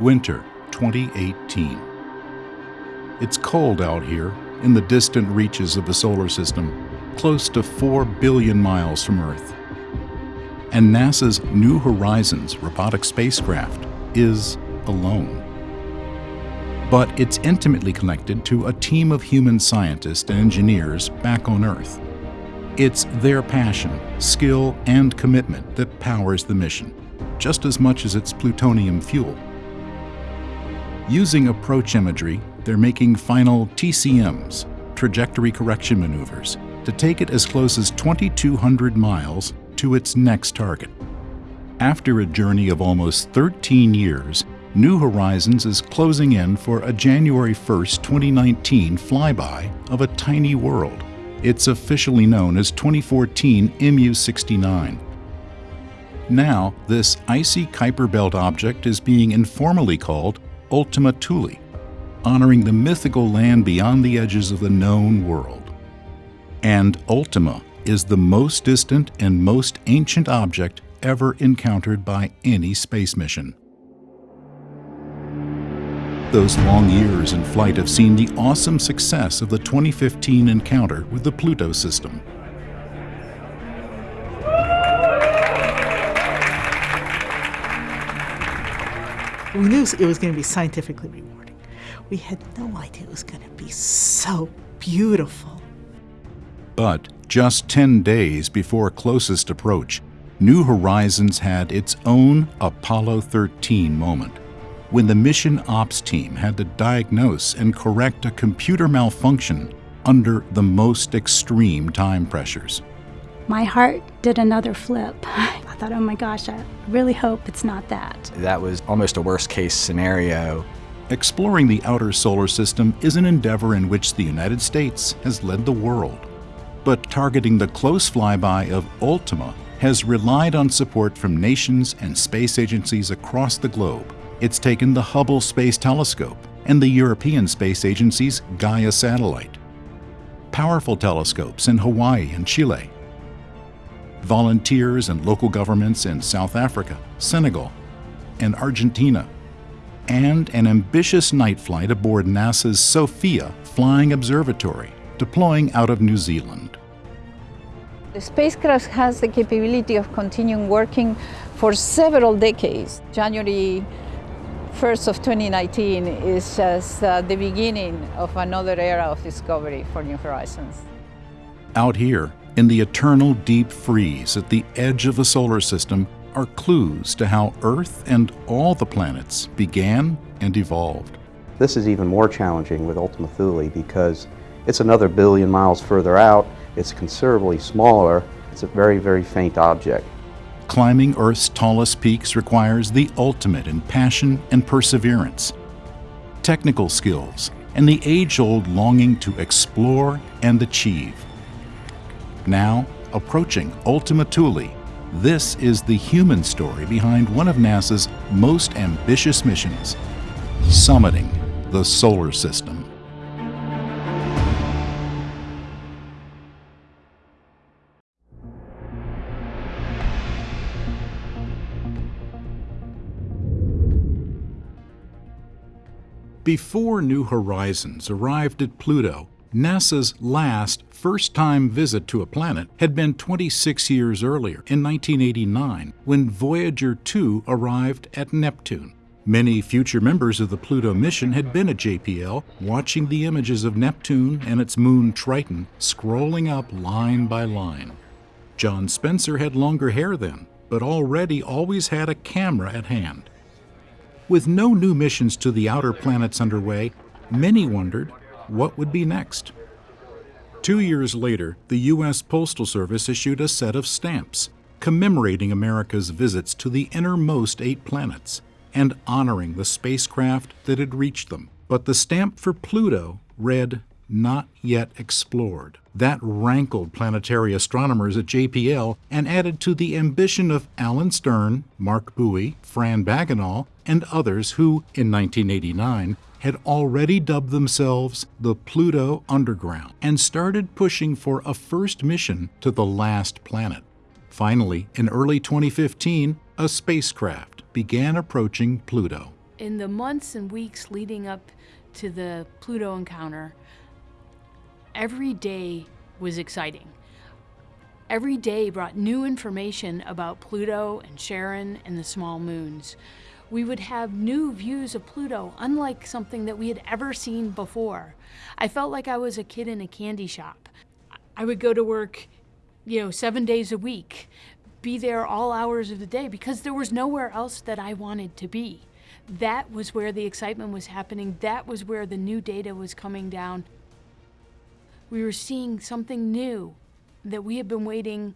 Winter 2018. It's cold out here in the distant reaches of the solar system, close to 4 billion miles from Earth. And NASA's New Horizons robotic spacecraft is alone. But it's intimately connected to a team of human scientists and engineers back on Earth. It's their passion, skill, and commitment that powers the mission, just as much as its plutonium fuel. Using approach imagery, they're making final TCMs, trajectory correction maneuvers, to take it as close as 2,200 miles to its next target. After a journey of almost 13 years, New Horizons is closing in for a January 1, 2019 flyby of a tiny world. It's officially known as 2014 MU-69. Now, this icy Kuiper Belt object is being informally called Ultima Thule, honoring the mythical land beyond the edges of the known world. And Ultima is the most distant and most ancient object ever encountered by any space mission. Those long years in flight have seen the awesome success of the 2015 encounter with the Pluto system. We knew it was going to be scientifically rewarding. We had no idea it was going to be so beautiful. But just 10 days before closest approach, New Horizons had its own Apollo 13 moment when the mission ops team had to diagnose and correct a computer malfunction under the most extreme time pressures. My heart did another flip. I thought, oh my gosh, I really hope it's not that. That was almost a worst case scenario. Exploring the outer solar system is an endeavor in which the United States has led the world. But targeting the close flyby of Ultima has relied on support from nations and space agencies across the globe. It's taken the Hubble Space Telescope and the European Space Agency's Gaia satellite, powerful telescopes in Hawaii and Chile, volunteers and local governments in South Africa, Senegal, and Argentina, and an ambitious night flight aboard NASA's SOFIA Flying Observatory, deploying out of New Zealand. The spacecraft has the capability of continuing working for several decades. January 1st of 2019 is just uh, the beginning of another era of discovery for New Horizons. Out here, in the eternal deep freeze at the edge of the solar system, are clues to how Earth and all the planets began and evolved. This is even more challenging with Ultima Thule because it's another billion miles further out, it's considerably smaller, it's a very, very faint object. Climbing Earth's tallest peaks requires the ultimate in passion and perseverance, technical skills, and the age-old longing to explore and achieve. Now, approaching Ultima Thule, this is the human story behind one of NASA's most ambitious missions, summiting the solar system. Before New Horizons arrived at Pluto, NASA's last first-time visit to a planet had been 26 years earlier, in 1989, when Voyager 2 arrived at Neptune. Many future members of the Pluto mission had been at JPL, watching the images of Neptune and its moon Triton scrolling up line by line. John Spencer had longer hair then, but already always had a camera at hand. With no new missions to the outer planets underway, many wondered what would be next. Two years later, the U.S. Postal Service issued a set of stamps commemorating America's visits to the innermost eight planets and honoring the spacecraft that had reached them. But the stamp for Pluto read, Not Yet Explored. That rankled planetary astronomers at JPL and added to the ambition of Alan Stern, Marc Buie, Fran Bagenal, and others who, in 1989, had already dubbed themselves the Pluto Underground and started pushing for a first mission to the last planet. Finally, in early 2015, a spacecraft began approaching Pluto. In the months and weeks leading up to the Pluto encounter, every day was exciting. Every day brought new information about Pluto and Charon and the small moons. We would have new views of Pluto, unlike something that we had ever seen before. I felt like I was a kid in a candy shop. I would go to work, you know, seven days a week, be there all hours of the day because there was nowhere else that I wanted to be. That was where the excitement was happening. That was where the new data was coming down. We were seeing something new that we had been waiting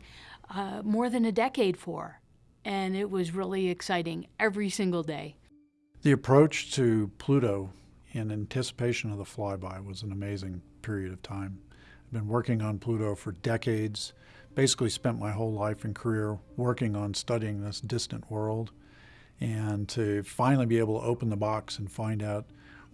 uh, more than a decade for. And it was really exciting every single day. The approach to Pluto in anticipation of the flyby was an amazing period of time. I've been working on Pluto for decades, basically spent my whole life and career working on studying this distant world. And to finally be able to open the box and find out,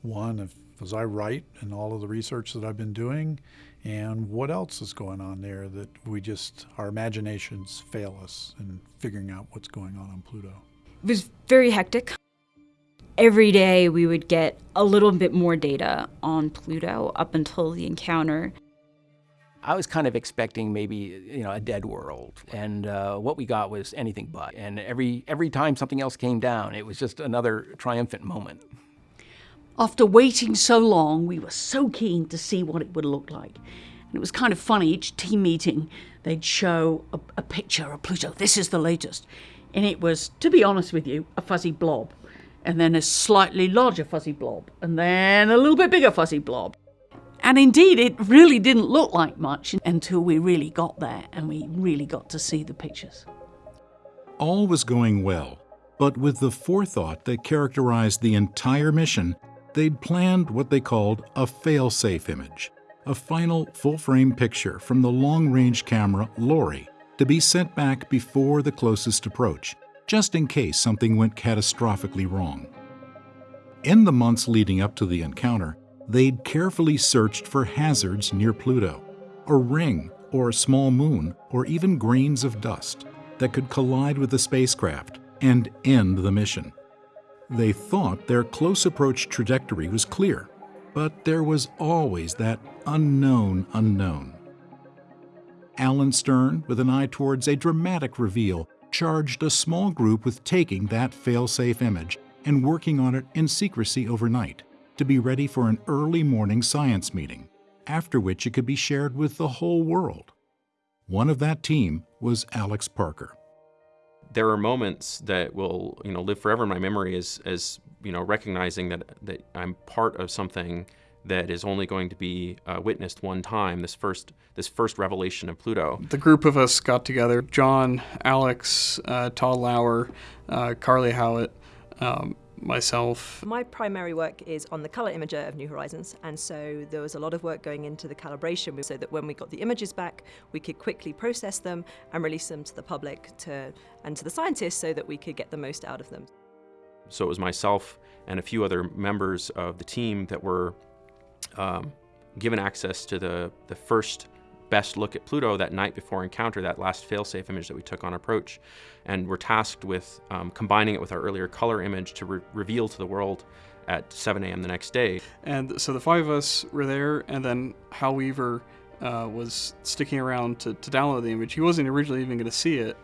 one, if was I right in all of the research that I've been doing, and what else is going on there that we just, our imaginations fail us in figuring out what's going on on Pluto. It was very hectic. Every day we would get a little bit more data on Pluto up until the encounter. I was kind of expecting maybe you know a dead world, and uh, what we got was anything but. And every every time something else came down, it was just another triumphant moment. After waiting so long, we were so keen to see what it would look like. And it was kind of funny, each team meeting, they'd show a, a picture of Pluto. This is the latest. And it was, to be honest with you, a fuzzy blob. And then a slightly larger fuzzy blob. And then a little bit bigger fuzzy blob. And indeed, it really didn't look like much until we really got there and we really got to see the pictures. All was going well, but with the forethought that characterized the entire mission, they'd planned what they called a fail-safe image, a final full-frame picture from the long-range camera LORRI to be sent back before the closest approach, just in case something went catastrophically wrong. In the months leading up to the encounter, they'd carefully searched for hazards near Pluto, a ring or a small moon, or even grains of dust that could collide with the spacecraft and end the mission. They thought their close approach trajectory was clear, but there was always that unknown unknown. Alan Stern, with an eye towards a dramatic reveal, charged a small group with taking that fail-safe image and working on it in secrecy overnight to be ready for an early morning science meeting, after which it could be shared with the whole world. One of that team was Alex Parker there are moments that will you know live forever in my memory as as you know recognizing that that I'm part of something that is only going to be uh, witnessed one time. This first this first revelation of Pluto. The group of us got together: John, Alex, uh, Tod Lauer, uh, Carly Howitt, um, myself. My primary work is on the color imager of New Horizons, and so there was a lot of work going into the calibration so that when we got the images back, we could quickly process them and release them to the public to, and to the scientists so that we could get the most out of them. So it was myself and a few other members of the team that were um, given access to the, the first best look at Pluto that night before encounter, that last failsafe image that we took on approach. And we're tasked with um, combining it with our earlier color image to re reveal to the world at 7 a.m. the next day. And so the five of us were there, and then Hal Weaver uh, was sticking around to, to download the image. He wasn't originally even going to see it,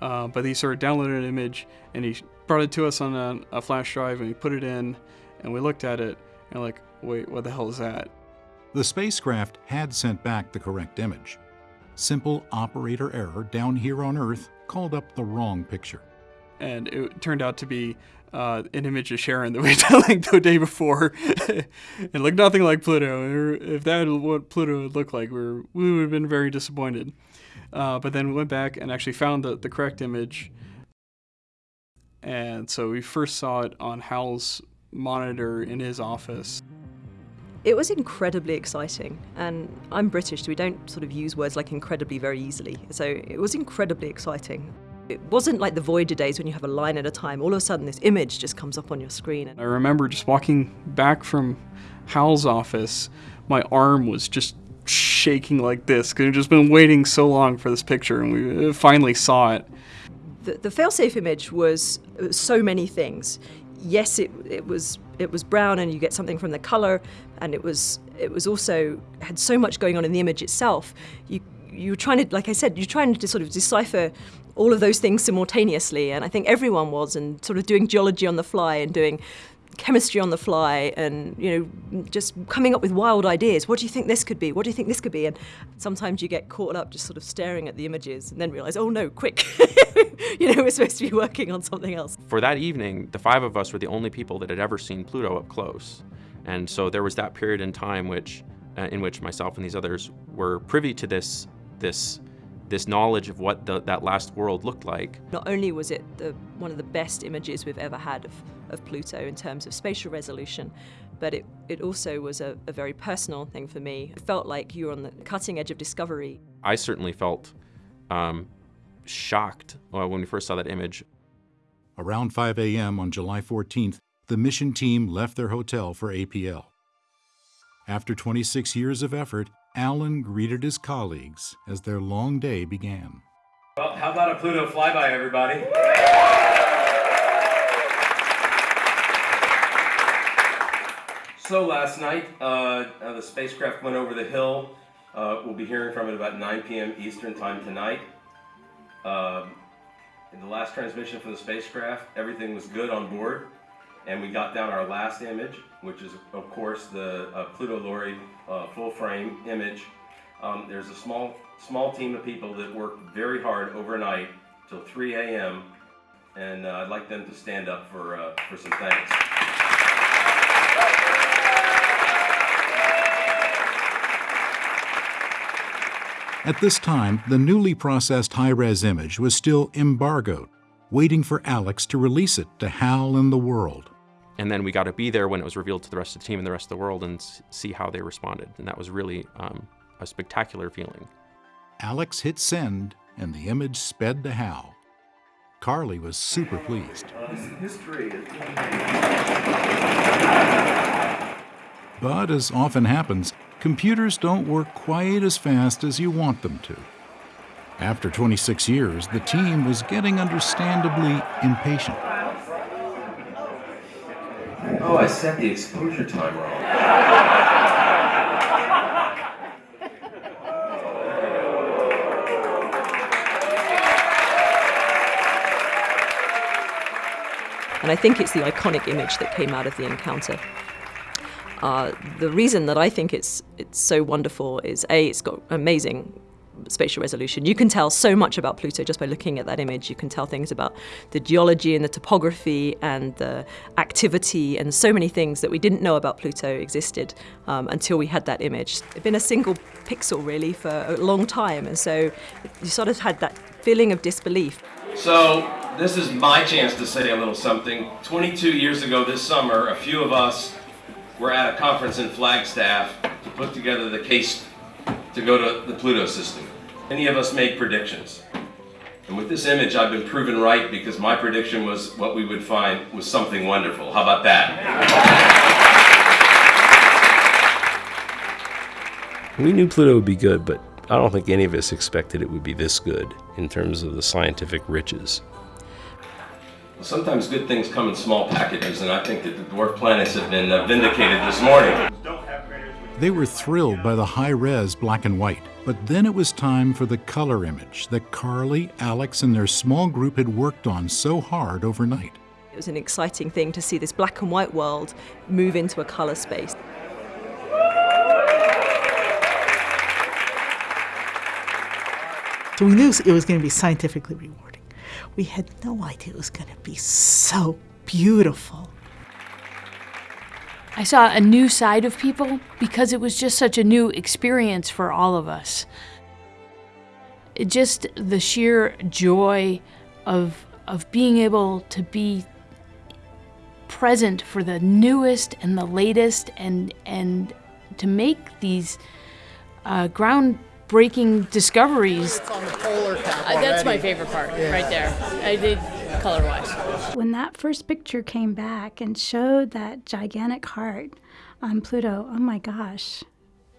uh, but he sort of downloaded an image and he brought it to us on a, a flash drive and he put it in and we looked at it and like, wait, what the hell is that? The spacecraft had sent back the correct image. Simple operator error down here on Earth called up the wrong picture. And it turned out to be uh, an image of Charon that we had linked the day before. it looked nothing like Pluto. If that was what Pluto would look like, we, were, we would have been very disappointed. Uh, but then we went back and actually found the, the correct image. And so we first saw it on Hal's monitor in his office. It was incredibly exciting, and I'm British, so we don't sort of use words like incredibly very easily. So it was incredibly exciting. It wasn't like the Voyager days when you have a line at a time. All of a sudden, this image just comes up on your screen. I remember just walking back from Hal's office, my arm was just shaking like this because I've just been waiting so long for this picture, and we uh, finally saw it. The, the failsafe image was uh, so many things yes, it, it was it was brown, and you get something from the color, and it was it was also had so much going on in the image itself. You you were trying to, like I said, you're trying to sort of decipher all of those things simultaneously, and I think everyone was, and sort of doing geology on the fly and doing chemistry on the fly and you know just coming up with wild ideas. What do you think this could be? What do you think this could be? And sometimes you get caught up just sort of staring at the images and then realize oh no quick. You know we're supposed to be working on something else. For that evening, the five of us were the only people that had ever seen Pluto up close. And so there was that period in time which, uh, in which myself and these others were privy to this, this, this knowledge of what the, that last world looked like. Not only was it the, one of the best images we've ever had of, of Pluto in terms of spatial resolution, but it, it also was a, a very personal thing for me. It felt like you were on the cutting edge of discovery. I certainly felt um, shocked uh, when we first saw that image. Around 5 a.m. on July 14th, the mission team left their hotel for APL. After 26 years of effort, Alan greeted his colleagues as their long day began. Well, how about a Pluto flyby, everybody? So last night, uh, uh, the spacecraft went over the hill. Uh, we'll be hearing from it about 9 p.m. Eastern Time tonight. Um, in the last transmission from the spacecraft, everything was good on board, and we got down our last image, which is, of course, the uh, Pluto LORRI uh, full-frame image. Um, there's a small, small team of people that worked very hard overnight till 3 a.m., and uh, I'd like them to stand up for, uh, for some thanks. At this time, the newly processed high res image was still embargoed, waiting for Alex to release it to Hal and the world. And then we got to be there when it was revealed to the rest of the team and the rest of the world and see how they responded. And that was really um, a spectacular feeling. Alex hit send, and the image sped to Hal. Carly was super pleased. But as often happens, computers don't work quite as fast as you want them to. After 26 years, the team was getting understandably impatient. Oh, I set the exposure time wrong. And I think it's the iconic image that came out of the encounter. Uh, the reason that I think it's it's so wonderful is a it's got amazing spatial resolution. You can tell so much about Pluto just by looking at that image. You can tell things about the geology and the topography and the activity and so many things that we didn't know about Pluto existed um, until we had that image. It's been a single pixel really for a long time, and so you sort of had that feeling of disbelief. So, this is my chance to say a little something. 22 years ago this summer, a few of us were at a conference in Flagstaff to put together the case to go to the Pluto system. Many of us made predictions. And with this image, I've been proven right because my prediction was what we would find was something wonderful. How about that? We knew Pluto would be good, but I don't think any of us expected it would be this good in terms of the scientific riches. Sometimes good things come in small packages, and I think that the dwarf planets have been uh, vindicated this morning. They were thrilled by the high res black and white, but then it was time for the color image that Carly, Alex, and their small group had worked on so hard overnight. It was an exciting thing to see this black and white world move into a color space. So we knew it was going to be scientifically rewarding. We had no idea it was going to be so beautiful. I saw a new side of people because it was just such a new experience for all of us. It just the sheer joy of of being able to be present for the newest and the latest and and to make these uh, groundbreaking discoveries. Uh, that's my favorite part, right there. I did color wise. When that first picture came back and showed that gigantic heart on Pluto, oh my gosh,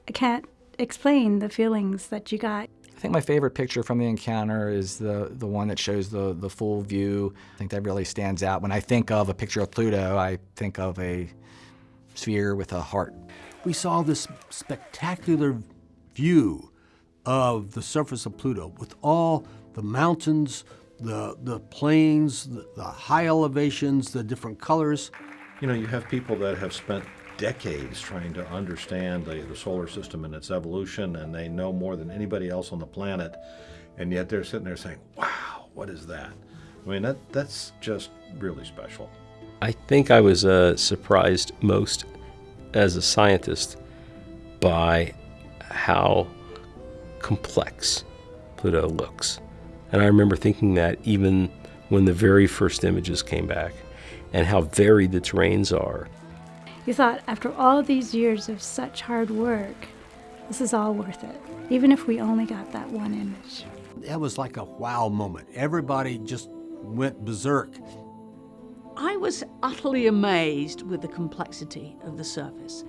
I can't explain the feelings that you got. I think my favorite picture from the encounter is the, the one that shows the, the full view. I think that really stands out. When I think of a picture of Pluto, I think of a sphere with a heart. We saw this spectacular view of the surface of Pluto with all the mountains, the, the plains, the, the high elevations, the different colors. You know, you have people that have spent decades trying to understand the, the solar system and its evolution, and they know more than anybody else on the planet, and yet they're sitting there saying, wow, what is that? I mean, that, that's just really special. I think I was uh, surprised most as a scientist by how complex Pluto looks. And I remember thinking that even when the very first images came back, and how varied the terrains are. You thought, after all these years of such hard work, this is all worth it, even if we only got that one image. That was like a wow moment. Everybody just went berserk. I was utterly amazed with the complexity of the surface.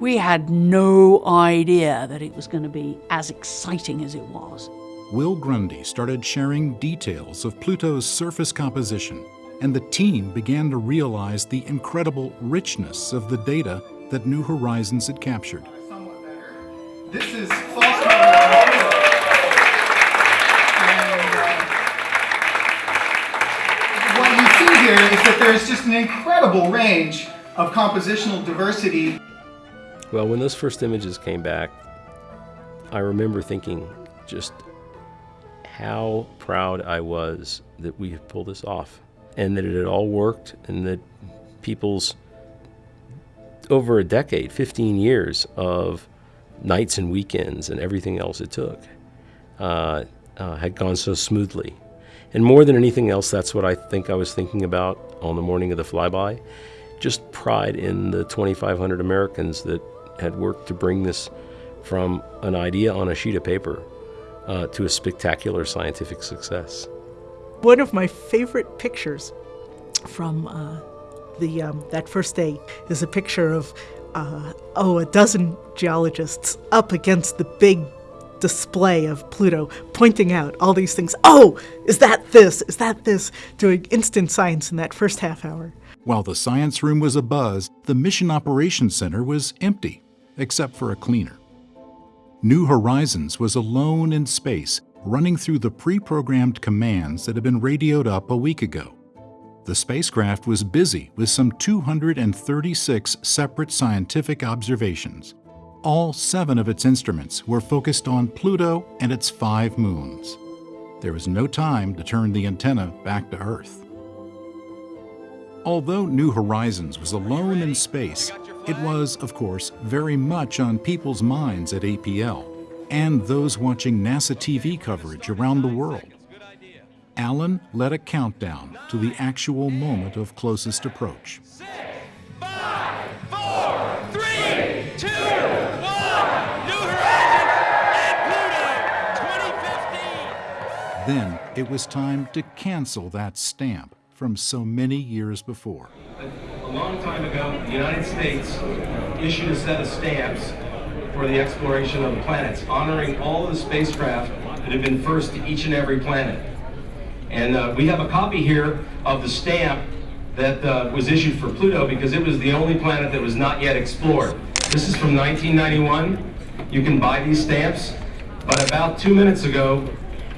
We had no idea that it was going to be as exciting as it was. Will Grundy started sharing details of Pluto's surface composition and the team began to realize the incredible richness of the data that New Horizons had captured. This is false carbon and uh, what you see here is that there's just an incredible range of compositional diversity. Well, when those first images came back, I remember thinking just how proud I was that we had pulled this off and that it had all worked and that people's over a decade, 15 years of nights and weekends and everything else it took uh, uh, had gone so smoothly. And more than anything else, that's what I think I was thinking about on the morning of the flyby. Just pride in the 2,500 Americans that had worked to bring this from an idea on a sheet of paper uh, to a spectacular scientific success. One of my favorite pictures from uh, the um, that first day is a picture of uh, oh a dozen geologists up against the big display of Pluto, pointing out all these things. Oh, is that this? Is that this? Doing instant science in that first half hour. While the science room was abuzz, the Mission Operations Center was empty, except for a cleaner. New Horizons was alone in space, running through the pre-programmed commands that had been radioed up a week ago. The spacecraft was busy with some 236 separate scientific observations. All seven of its instruments were focused on Pluto and its five moons. There was no time to turn the antenna back to Earth. Although New Horizons was alone in space, it was, of course, very much on people's minds at APL and those watching NASA TV coverage around the world. Alan led a countdown to the actual moment of closest approach. Then it was time to cancel that stamp from so many years before. A long time ago, the United States issued a set of stamps for the exploration of the planets, honoring all of the spacecraft that have been first to each and every planet. And uh, we have a copy here of the stamp that uh, was issued for Pluto because it was the only planet that was not yet explored. This is from 1991. You can buy these stamps, but about two minutes ago,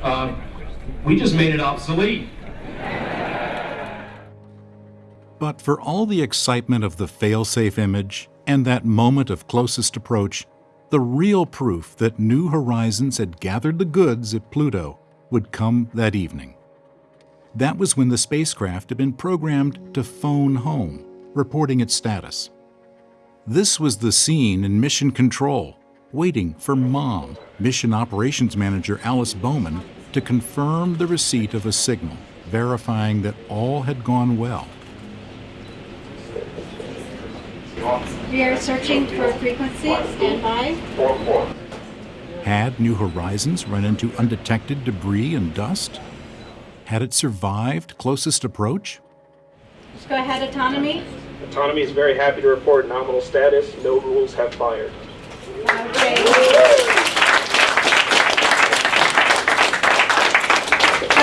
uh, we just made it obsolete. But for all the excitement of the failsafe image and that moment of closest approach, the real proof that New Horizons had gathered the goods at Pluto would come that evening. That was when the spacecraft had been programmed to phone home, reporting its status. This was the scene in Mission Control, waiting for Mom, Mission Operations Manager Alice Bowman, to confirm the receipt of a signal, verifying that all had gone well. We are searching for frequency. Stand by. Had New Horizons run into undetected debris and dust? Had it survived closest approach? Just Go ahead, autonomy. Autonomy is very happy to report nominal status. No rules have fired. Go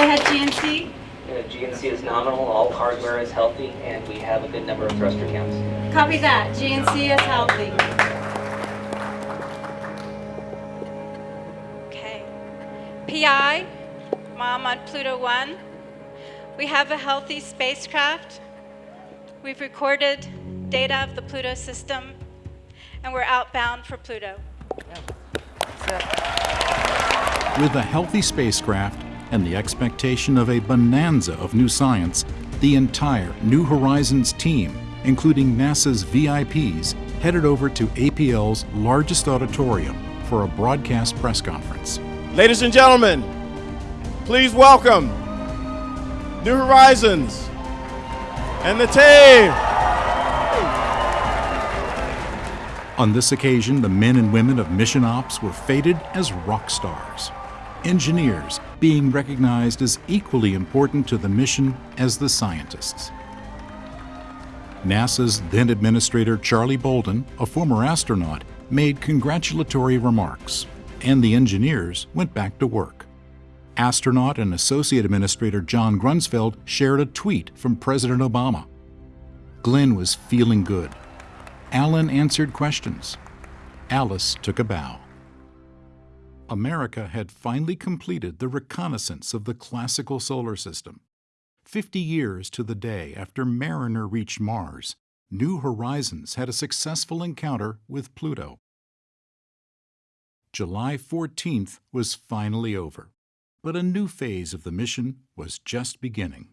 ahead, GNC. Uh, GNC is nominal, all hardware is healthy, and we have a good number of thruster counts. Copy that. GNC is healthy. Okay. PI, Mom on Pluto 1. We have a healthy spacecraft. We've recorded data of the Pluto system, and we're outbound for Pluto. With a healthy spacecraft and the expectation of a bonanza of new science, the entire New Horizons team, including NASA's VIPs, headed over to APL's largest auditorium for a broadcast press conference. Ladies and gentlemen, please welcome New Horizons and the team. On this occasion, the men and women of Mission Ops were feted as rock stars. Engineers being recognized as equally important to the mission as the scientists. NASA's then Administrator Charlie Bolden, a former astronaut, made congratulatory remarks, and the engineers went back to work. Astronaut and Associate Administrator John Grunsfeld shared a tweet from President Obama. Glen was feeling good. Alan answered questions. Alice took a bow. America had finally completed the reconnaissance of the classical solar system. Fifty years to the day after Mariner reached Mars, New Horizons had a successful encounter with Pluto. July 14th was finally over, but a new phase of the mission was just beginning.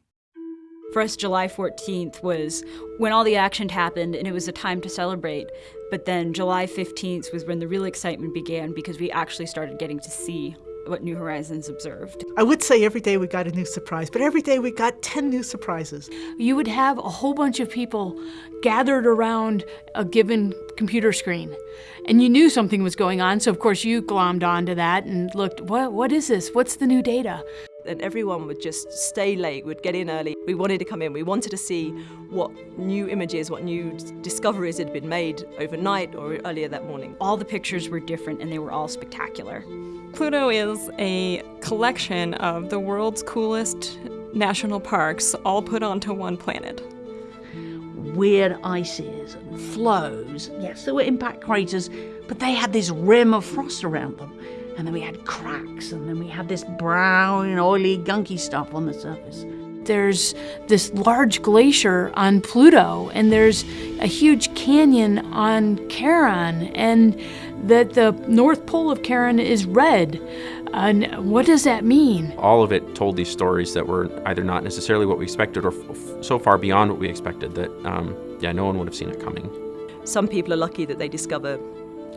For us, July 14th was when all the action happened and it was a time to celebrate. But then July 15th was when the real excitement began because we actually started getting to see what New Horizons observed. I would say every day we got a new surprise, but every day we got 10 new surprises. You would have a whole bunch of people gathered around a given computer screen. And you knew something was going on, so of course you glommed onto that and looked, what, what is this? What's the new data? And everyone would just stay late, would get in early. We wanted to come in, we wanted to see what new images, what new discoveries had been made overnight or earlier that morning. All the pictures were different and they were all spectacular. Pluto is a collection of the world's coolest national parks all put onto one planet. Weird ices and flows. Yes, there were impact craters, but they had this rim of frost around them and then we had cracks, and then we had this brown, oily, gunky stuff on the surface. There's this large glacier on Pluto, and there's a huge canyon on Charon, and that the North Pole of Charon is red. And what does that mean? All of it told these stories that were either not necessarily what we expected or so far beyond what we expected that, um, yeah, no one would have seen it coming. Some people are lucky that they discover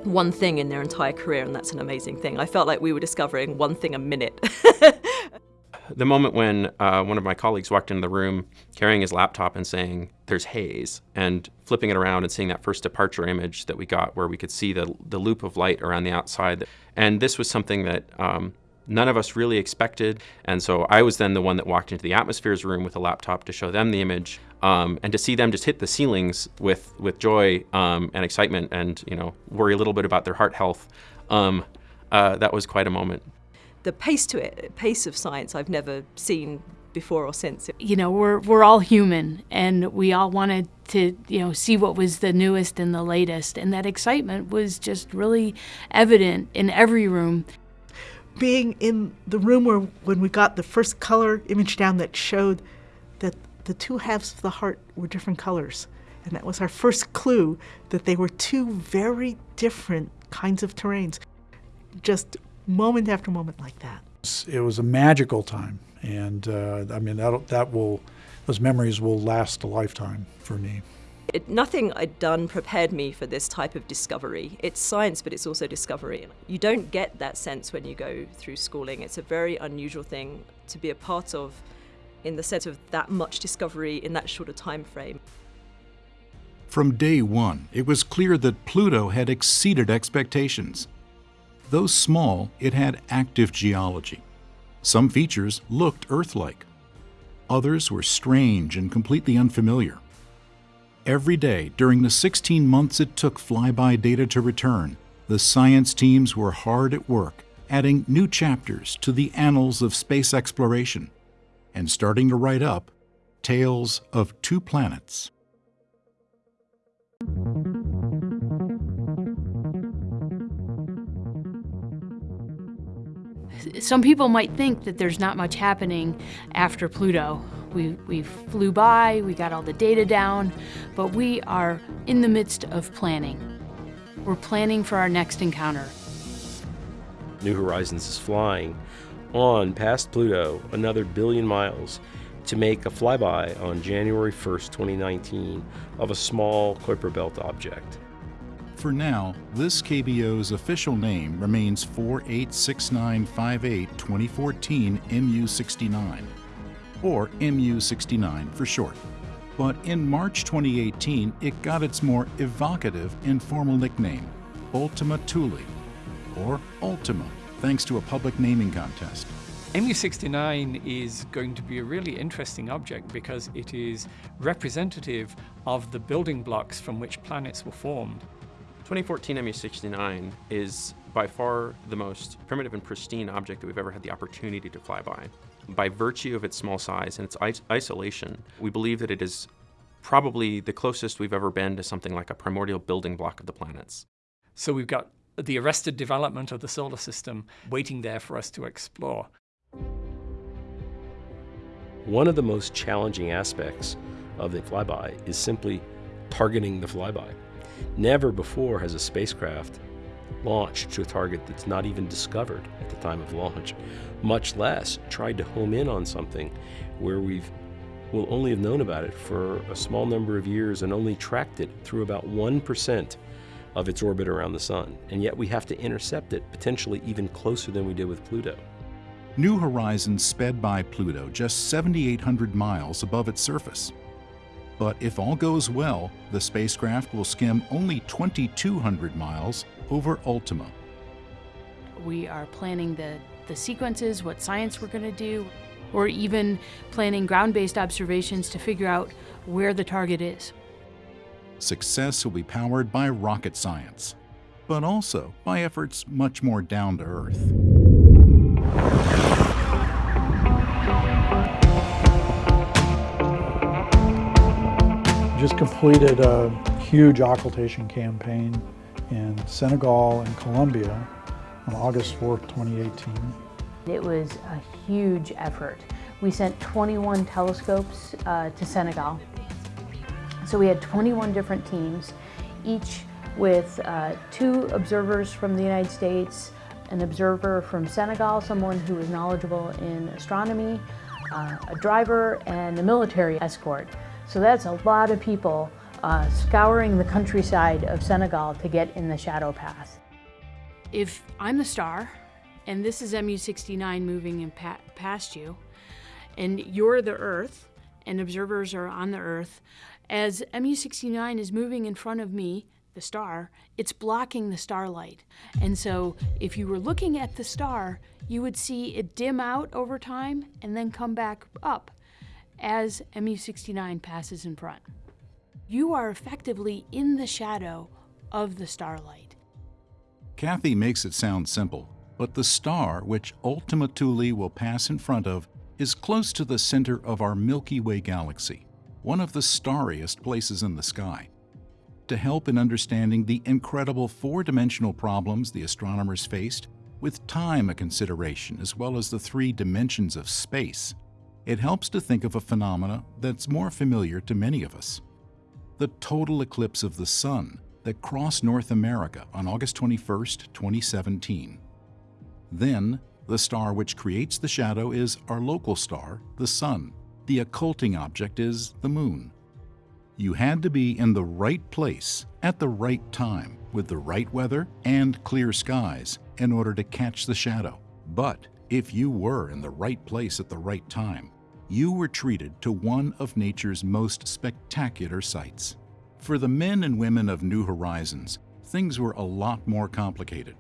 one thing in their entire career, and that's an amazing thing. I felt like we were discovering one thing a minute. the moment when uh, one of my colleagues walked into the room carrying his laptop and saying, There's haze, and flipping it around and seeing that first departure image that we got where we could see the, the loop of light around the outside. And this was something that um, none of us really expected. And so I was then the one that walked into the atmospheres room with a laptop to show them the image. Um, and to see them just hit the ceilings with with joy um, and excitement, and you know worry a little bit about their heart health, um, uh, that was quite a moment. The pace to it, pace of science, I've never seen before or since. You know, we're we're all human, and we all wanted to you know see what was the newest and the latest, and that excitement was just really evident in every room being in the room where when we got the first color image down that showed that the two halves of the heart were different colors. And that was our first clue that they were two very different kinds of terrains, just moment after moment like that. It was a magical time. And uh, I mean, that, that will, those memories will last a lifetime for me. It, nothing I'd done prepared me for this type of discovery. It's science, but it's also discovery. You don't get that sense when you go through schooling. It's a very unusual thing to be a part of in the sense of that much discovery in that shorter time frame. From day one, it was clear that Pluto had exceeded expectations. Though small, it had active geology. Some features looked Earth-like. Others were strange and completely unfamiliar. Every day during the 16 months it took flyby data to return, the science teams were hard at work, adding new chapters to the annals of space exploration and starting to write up Tales of Two Planets. Some people might think that there's not much happening after Pluto. We, we flew by, we got all the data down, but we are in the midst of planning. We're planning for our next encounter. New Horizons is flying on past Pluto another billion miles to make a flyby on January 1st, 2019 of a small Kuiper Belt object. For now, this KBO's official name remains 486958 2014 MU69, or MU69 for short. But in March 2018, it got its more evocative informal nickname, Ultima Thule, or Ultima, thanks to a public naming contest. MU69 is going to be a really interesting object because it is representative of the building blocks from which planets were formed. 2014 MU69 is by far the most primitive and pristine object that we've ever had the opportunity to fly by. By virtue of its small size and its isolation, we believe that it is probably the closest we've ever been to something like a primordial building block of the planets. So we've got the arrested development of the solar system waiting there for us to explore. One of the most challenging aspects of the flyby is simply targeting the flyby. Never before has a spacecraft launched to a target that's not even discovered at the time of launch, much less tried to home in on something where we've will only have known about it for a small number of years and only tracked it through about 1% of its orbit around the sun. And yet we have to intercept it potentially even closer than we did with Pluto. New Horizons sped by Pluto just 7,800 miles above its surface. But if all goes well, the spacecraft will skim only 2,200 miles over Ultima. We are planning the, the sequences, what science we're going to do, or even planning ground-based observations to figure out where the target is. Success will be powered by rocket science, but also by efforts much more down to earth. just completed a huge occultation campaign in Senegal and Colombia on August 4th, 2018. It was a huge effort. We sent 21 telescopes uh, to Senegal. So we had 21 different teams, each with uh, two observers from the United States, an observer from Senegal, someone who was knowledgeable in astronomy, uh, a driver, and a military escort. So that's a lot of people uh, scouring the countryside of Senegal to get in the shadow path. If I'm the star, and this is MU69 moving in pa past you, and you're the Earth, and observers are on the Earth, as MU69 is moving in front of me, the star, it's blocking the starlight. And so if you were looking at the star, you would see it dim out over time and then come back up as MU69 passes in front. You are effectively in the shadow of the starlight. Cathy makes it sound simple, but the star which Ultima Thule will pass in front of is close to the center of our Milky Way galaxy, one of the starriest places in the sky. To help in understanding the incredible four-dimensional problems the astronomers faced, with time a consideration as well as the three dimensions of space, it helps to think of a phenomena that's more familiar to many of us. The total eclipse of the Sun that crossed North America on August 21, 2017. Then, the star which creates the shadow is our local star, the Sun. The occulting object is the Moon. You had to be in the right place at the right time with the right weather and clear skies in order to catch the shadow. But if you were in the right place at the right time, you were treated to one of nature's most spectacular sights. For the men and women of New Horizons, things were a lot more complicated.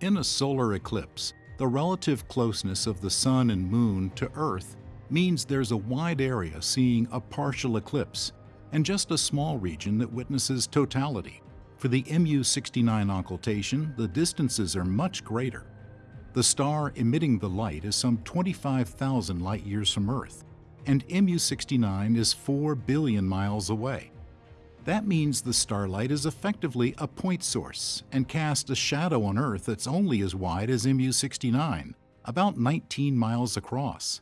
In a solar eclipse, the relative closeness of the Sun and Moon to Earth means there's a wide area seeing a partial eclipse and just a small region that witnesses totality. For the MU-69 occultation, the distances are much greater. The star emitting the light is some 25,000 light years from Earth, and MU69 is 4 billion miles away. That means the starlight is effectively a point source and casts a shadow on Earth that's only as wide as MU69, about 19 miles across.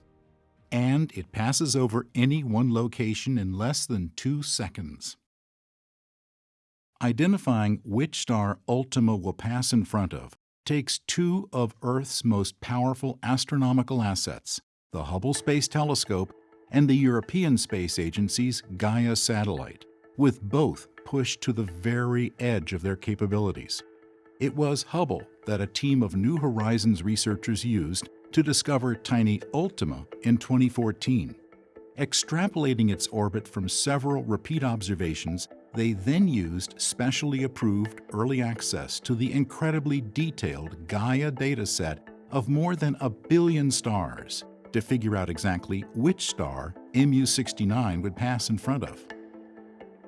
And it passes over any one location in less than two seconds. Identifying which star Ultima will pass in front of takes two of Earth's most powerful astronomical assets, the Hubble Space Telescope and the European Space Agency's Gaia satellite, with both pushed to the very edge of their capabilities. It was Hubble that a team of New Horizons researchers used to discover tiny Ultima in 2014. Extrapolating its orbit from several repeat observations, they then used specially approved early access to the incredibly detailed Gaia dataset of more than a billion stars to figure out exactly which star MU69 would pass in front of.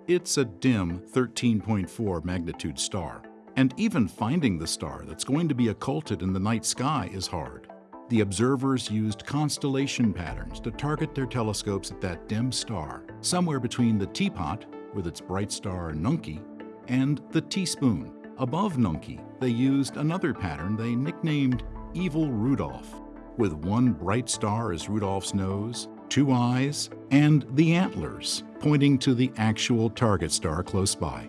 It's a dim 13.4 magnitude star, and even finding the star that's going to be occulted in the night sky is hard. The observers used constellation patterns to target their telescopes at that dim star, somewhere between the teapot, with its bright star Nunki, and the teaspoon. Above Nunki, they used another pattern they nicknamed Evil Rudolph, with one bright star as Rudolph's nose, two eyes, and the antlers pointing to the actual target star close by.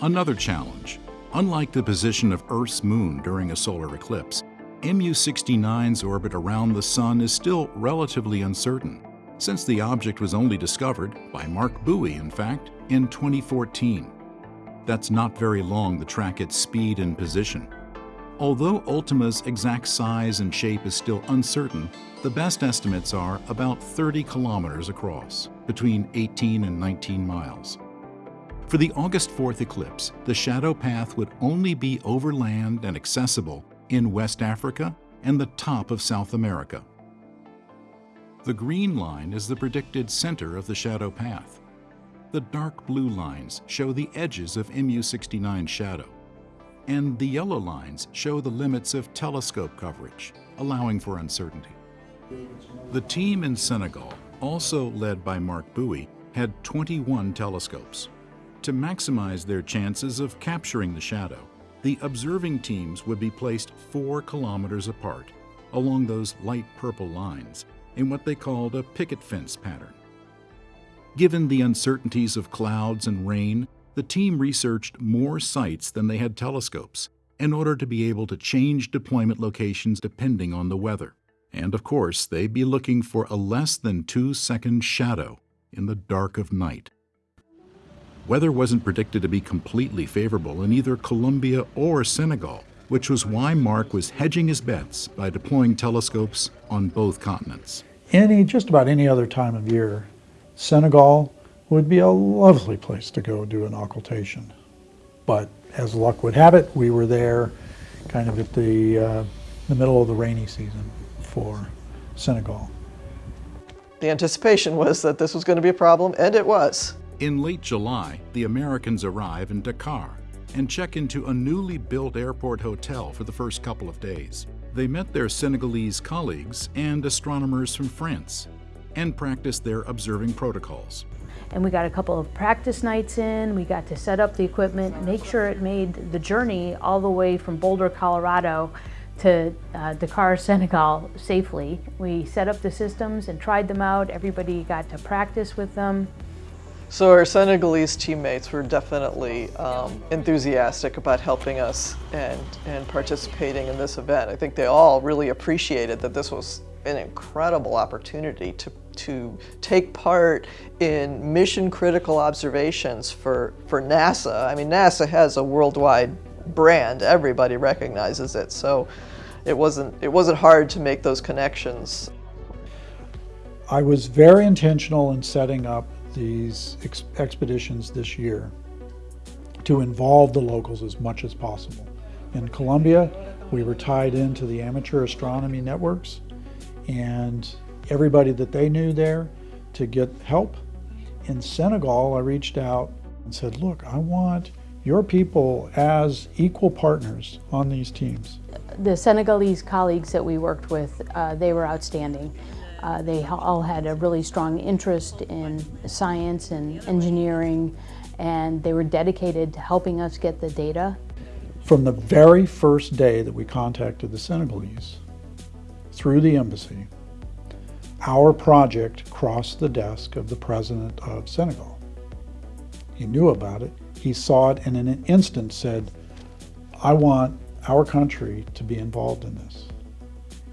Another challenge. Unlike the position of Earth's moon during a solar eclipse, MU69's orbit around the Sun is still relatively uncertain, since the object was only discovered, by Marc Buie in fact, in 2014. That's not very long to track its speed and position. Although Ultima's exact size and shape is still uncertain, the best estimates are about 30 kilometers across, between 18 and 19 miles. For the August 4th eclipse, the shadow path would only be overland and accessible in West Africa and the top of South America. The green line is the predicted center of the shadow path. The dark blue lines show the edges of MU69's shadow, and the yellow lines show the limits of telescope coverage, allowing for uncertainty. The team in Senegal, also led by Marc Buie, had 21 telescopes. To maximize their chances of capturing the shadow, the observing teams would be placed four kilometers apart along those light purple lines in what they called a picket fence pattern. Given the uncertainties of clouds and rain, the team researched more sites than they had telescopes in order to be able to change deployment locations depending on the weather. And of course, they'd be looking for a less than two second shadow in the dark of night. Weather wasn't predicted to be completely favorable in either Colombia or Senegal, which was why Marc was hedging his bets by deploying telescopes on both continents. Any, just about any other time of year, Senegal would be a lovely place to go do an occultation. But as luck would have it, we were there kind of at the, uh, the middle of the rainy season for Senegal. The anticipation was that this was going to be a problem, and it was. In late July, the Americans arrive in Dakar and check into a newly built airport hotel for the first couple of days. They met their Senegalese colleagues and astronomers from France and practiced their observing protocols. And we got a couple of practice nights in, we got to set up the equipment, make sure it made the journey all the way from Boulder, Colorado to uh, Dakar, Senegal safely. We set up the systems and tried them out. Everybody got to practice with them. So our Senegalese teammates were definitely um, enthusiastic about helping us and, and participating in this event. I think they all really appreciated that this was an incredible opportunity to, to take part in mission critical observations for, for NASA. I mean, NASA has a worldwide brand, everybody recognizes it, so it wasn't, it wasn't hard to make those connections. I was very intentional in setting up these ex expeditions this year to involve the locals as much as possible. In Colombia, we were tied into the amateur astronomy networks and everybody that they knew there to get help. In Senegal, I reached out and said, look, I want your people as equal partners on these teams. the Senegalese colleagues that we worked with, uh, they were outstanding. Uh, they all had a really strong interest in science and engineering, and they were dedicated to helping us get the data. From the very first day that we contacted the Senegalese, through the embassy, our project crossed the desk of the president of Senegal. He knew about it. He saw it and in an instant said, I want our country to be involved in this.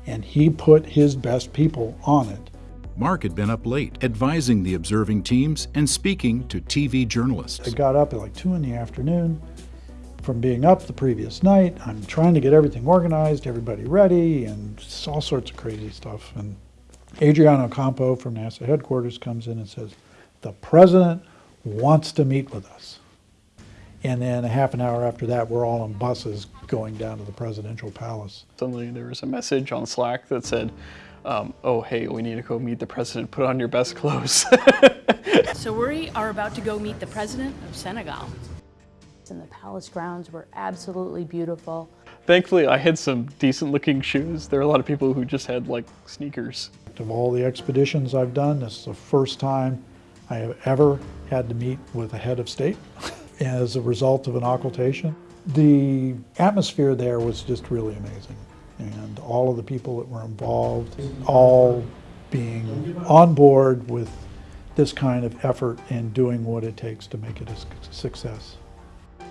And he put his best people on it. Marc had been up late, advising the observing teams and speaking to TV journalists. I got up at like 2 in the afternoon from being up the previous night. I'm trying to get everything organized, everybody ready, and all sorts of crazy stuff. And Adriana Ocampo from NASA headquarters comes in and says, the president wants to meet with us. And then a half an hour after that, we're all on buses going down to the presidential palace. Suddenly there was a message on Slack that said, um, oh, hey, we need to go meet the president. Put on your best clothes. so we are about to go meet the president of Senegal. And the palace grounds were absolutely beautiful. Thankfully, I had some decent looking shoes. There are a lot of people who just had like sneakers. Of all the expeditions I've done, this is the first time I have ever had to meet with a head of state. as a result of an occultation. The atmosphere there was just really amazing. And all of the people that were involved, all being on board with this kind of effort and doing what it takes to make it a success.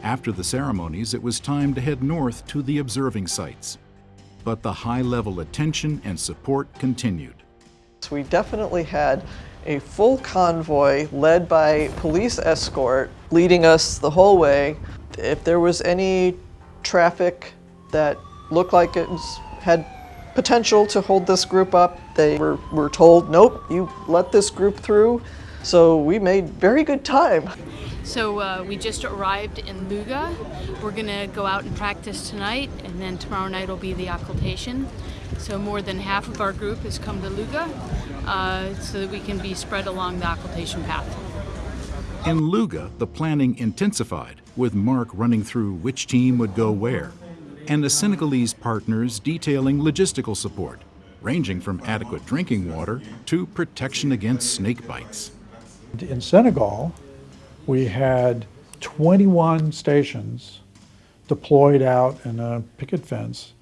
After the ceremonies, it was time to head north to the observing sites. But the high-level attention and support continued. So we definitely had a full convoy led by police escort leading us the whole way. If there was any traffic that looked like it was, had potential to hold this group up, they were, were told, nope, you let this group through. So we made very good time. So uh, we just arrived in Louga. We're gonna go out and practice tonight and then tomorrow night will be the occultation. So more than half of our group has come to Louga uh, so that we can be spread along the occultation path. In Louga, the planning intensified, with Marc running through which team would go where, and the Senegalese partners detailing logistical support, ranging from adequate drinking water to protection against snake bites. In Senegal, we had 21 stations deployed out in a picket fence,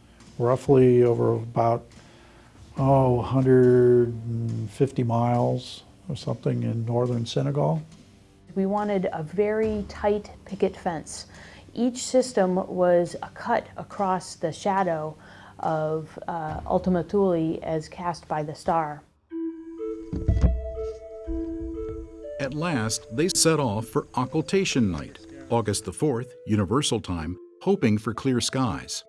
roughly over about oh, 150 miles or something in northern Senegal. We wanted a very tight picket fence. Each system was a cut across the shadow of uh, Ultima Thule as cast by the star. At last, they set off for Occultation Night, August the 4th, Universal Time, hoping for clear skies.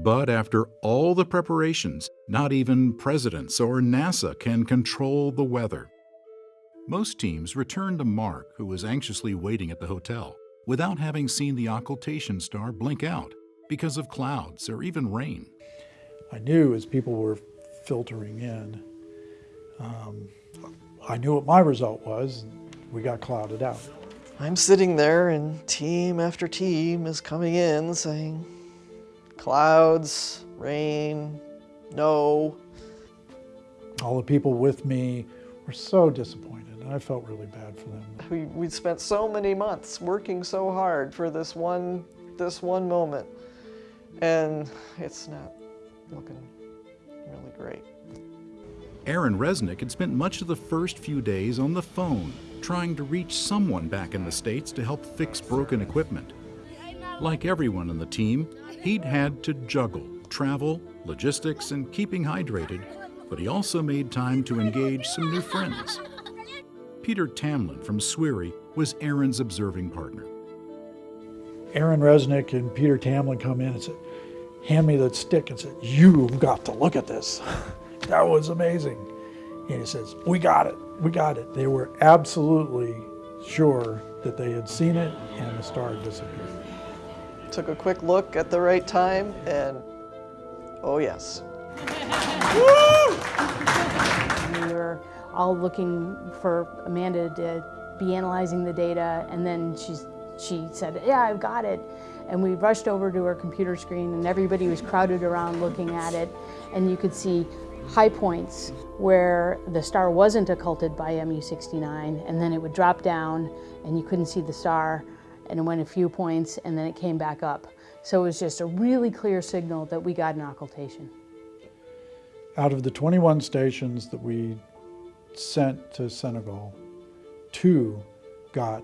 But after all the preparations, not even presidents or NASA can control the weather. Most teams return to Marc, who was anxiously waiting at the hotel, without having seen the occultation star blink out because of clouds or even rain. I knew as people were filtering in, um, I knew what my result was. We got clouded out. I'm sitting there and team after team is coming in saying, clouds, rain, no. All the people with me were so disappointed, and I felt really bad for them. We, we spent so many months working so hard for this one, this one moment, and it's not looking really great. Aaron Resnick had spent much of the first few days on the phone, trying to reach someone back in the States to help fix broken equipment. Like everyone in the team, he'd had to juggle travel, logistics, and keeping hydrated, but he also made time to engage some new friends. Peter Tamblyn from SwRI was Aaron's observing partner. Aaron Resnick and Peter Tamblyn come in and said, hand me that stick and said, you've got to look at this. that was amazing. And he says, we got it, we got it. They were absolutely sure that they had seen it and the star disappeared. Took a quick look at the right time and, oh yes. we were all looking for Amanda to be analyzing the data and then she, she said, yeah, I've got it. And we rushed over to her computer screen and everybody was crowded around looking at it. And you could see high points where the star wasn't occulted by MU69 and then it would drop down and you couldn't see the star and it went a few points and then it came back up. So it was just a really clear signal that we got an occultation. Out of the 21 stations that we sent to Senegal, two got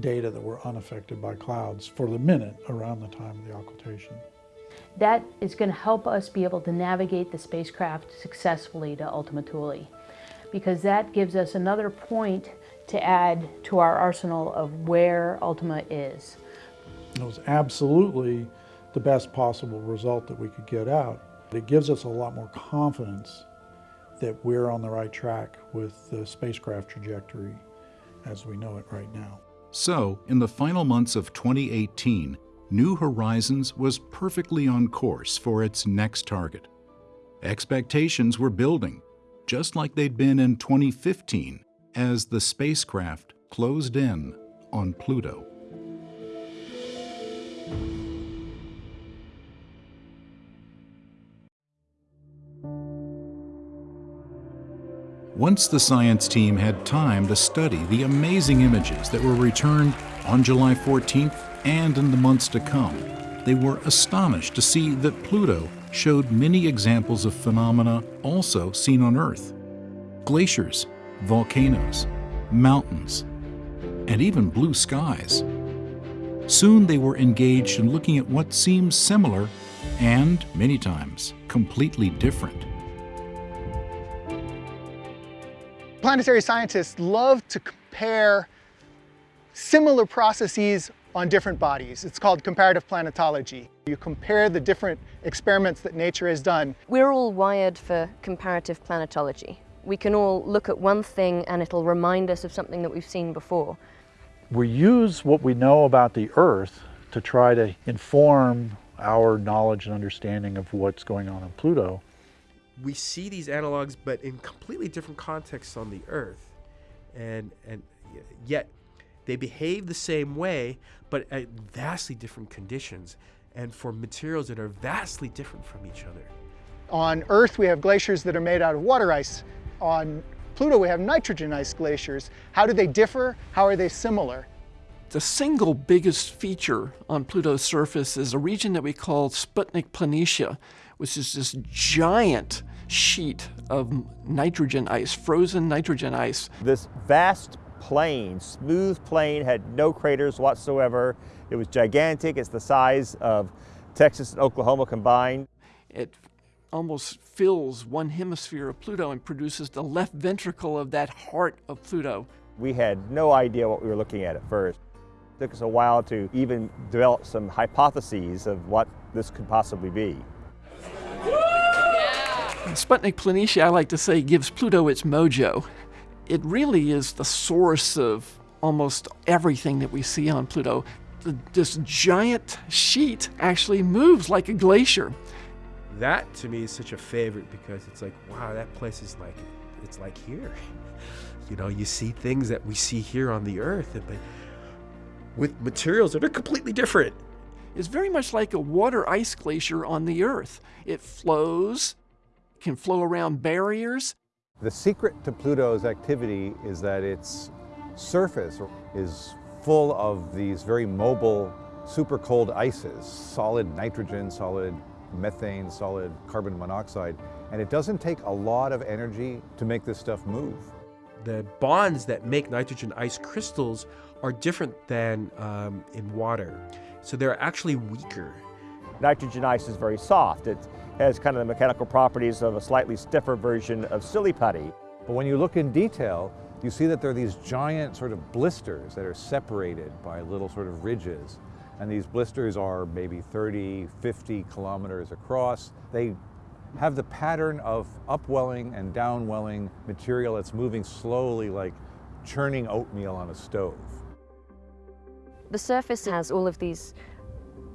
data that were unaffected by clouds for the minute around the time of the occultation. That is going to help us be able to navigate the spacecraft successfully to Ultima Thule because that gives us another point to add to our arsenal of where Ultima is. It was absolutely the best possible result that we could get out. It gives us a lot more confidence that we're on the right track with the spacecraft trajectory as we know it right now. So, in the final months of 2018, New Horizons was perfectly on course for its next target. Expectations were building, just like they'd been in 2015 as the spacecraft closed in on Pluto. Once the science team had time to study the amazing images that were returned on July 14th and in the months to come, they were astonished to see that Pluto showed many examples of phenomena also seen on Earth. Glaciers, volcanoes, mountains, and even blue skies. Soon they were engaged in looking at what seemed similar and, many times, completely different. Planetary scientists love to compare similar processes on different bodies. It's called comparative planetology. You compare the different experiments that nature has done. We're all wired for comparative planetology. We can all look at one thing and it'll remind us of something that we've seen before. We use what we know about the Earth to try to inform our knowledge and understanding of what's going on on Pluto. We see these analogs, but in completely different contexts on the Earth. And, and yet they behave the same way, but at vastly different conditions and for materials that are vastly different from each other. On Earth, we have glaciers that are made out of water ice. On Pluto, we have nitrogen ice glaciers. How do they differ? How are they similar? The single biggest feature on Pluto's surface is a region that we call Sputnik Planitia, which is this giant sheet of nitrogen ice, frozen nitrogen ice. This vast plain, smooth plain, had no craters whatsoever. It was gigantic. It's the size of Texas and Oklahoma combined. It almost fills one hemisphere of Pluto and produces the left ventricle of that heart of Pluto. We had no idea what we were looking at at first. It took us a while to even develop some hypotheses of what this could possibly be. Sputnik Planitia, I like to say, gives Pluto its mojo. It really is the source of almost everything that we see on Pluto. This giant sheet actually moves like a glacier. That to me is such a favorite because it's like, wow, that place is like, it's like here. You know, you see things that we see here on the Earth, but with materials that are completely different. It's very much like a water ice glacier on the Earth. It flows, can flow around barriers. The secret to Pluto's activity is that its surface is full of these very mobile super cold ices, solid nitrogen, solid methane, solid carbon monoxide, and it doesn't take a lot of energy to make this stuff move. The bonds that make nitrogen ice crystals are different than um, in water, so they're actually weaker. Nitrogen ice is very soft. It has kind of the mechanical properties of a slightly stiffer version of silly putty. But when you look in detail, you see that there are these giant sort of blisters that are separated by little sort of ridges. And these blisters are maybe 30, 50 kilometers across. They have the pattern of upwelling and downwelling material that's moving slowly like churning oatmeal on a stove. The surface has all of these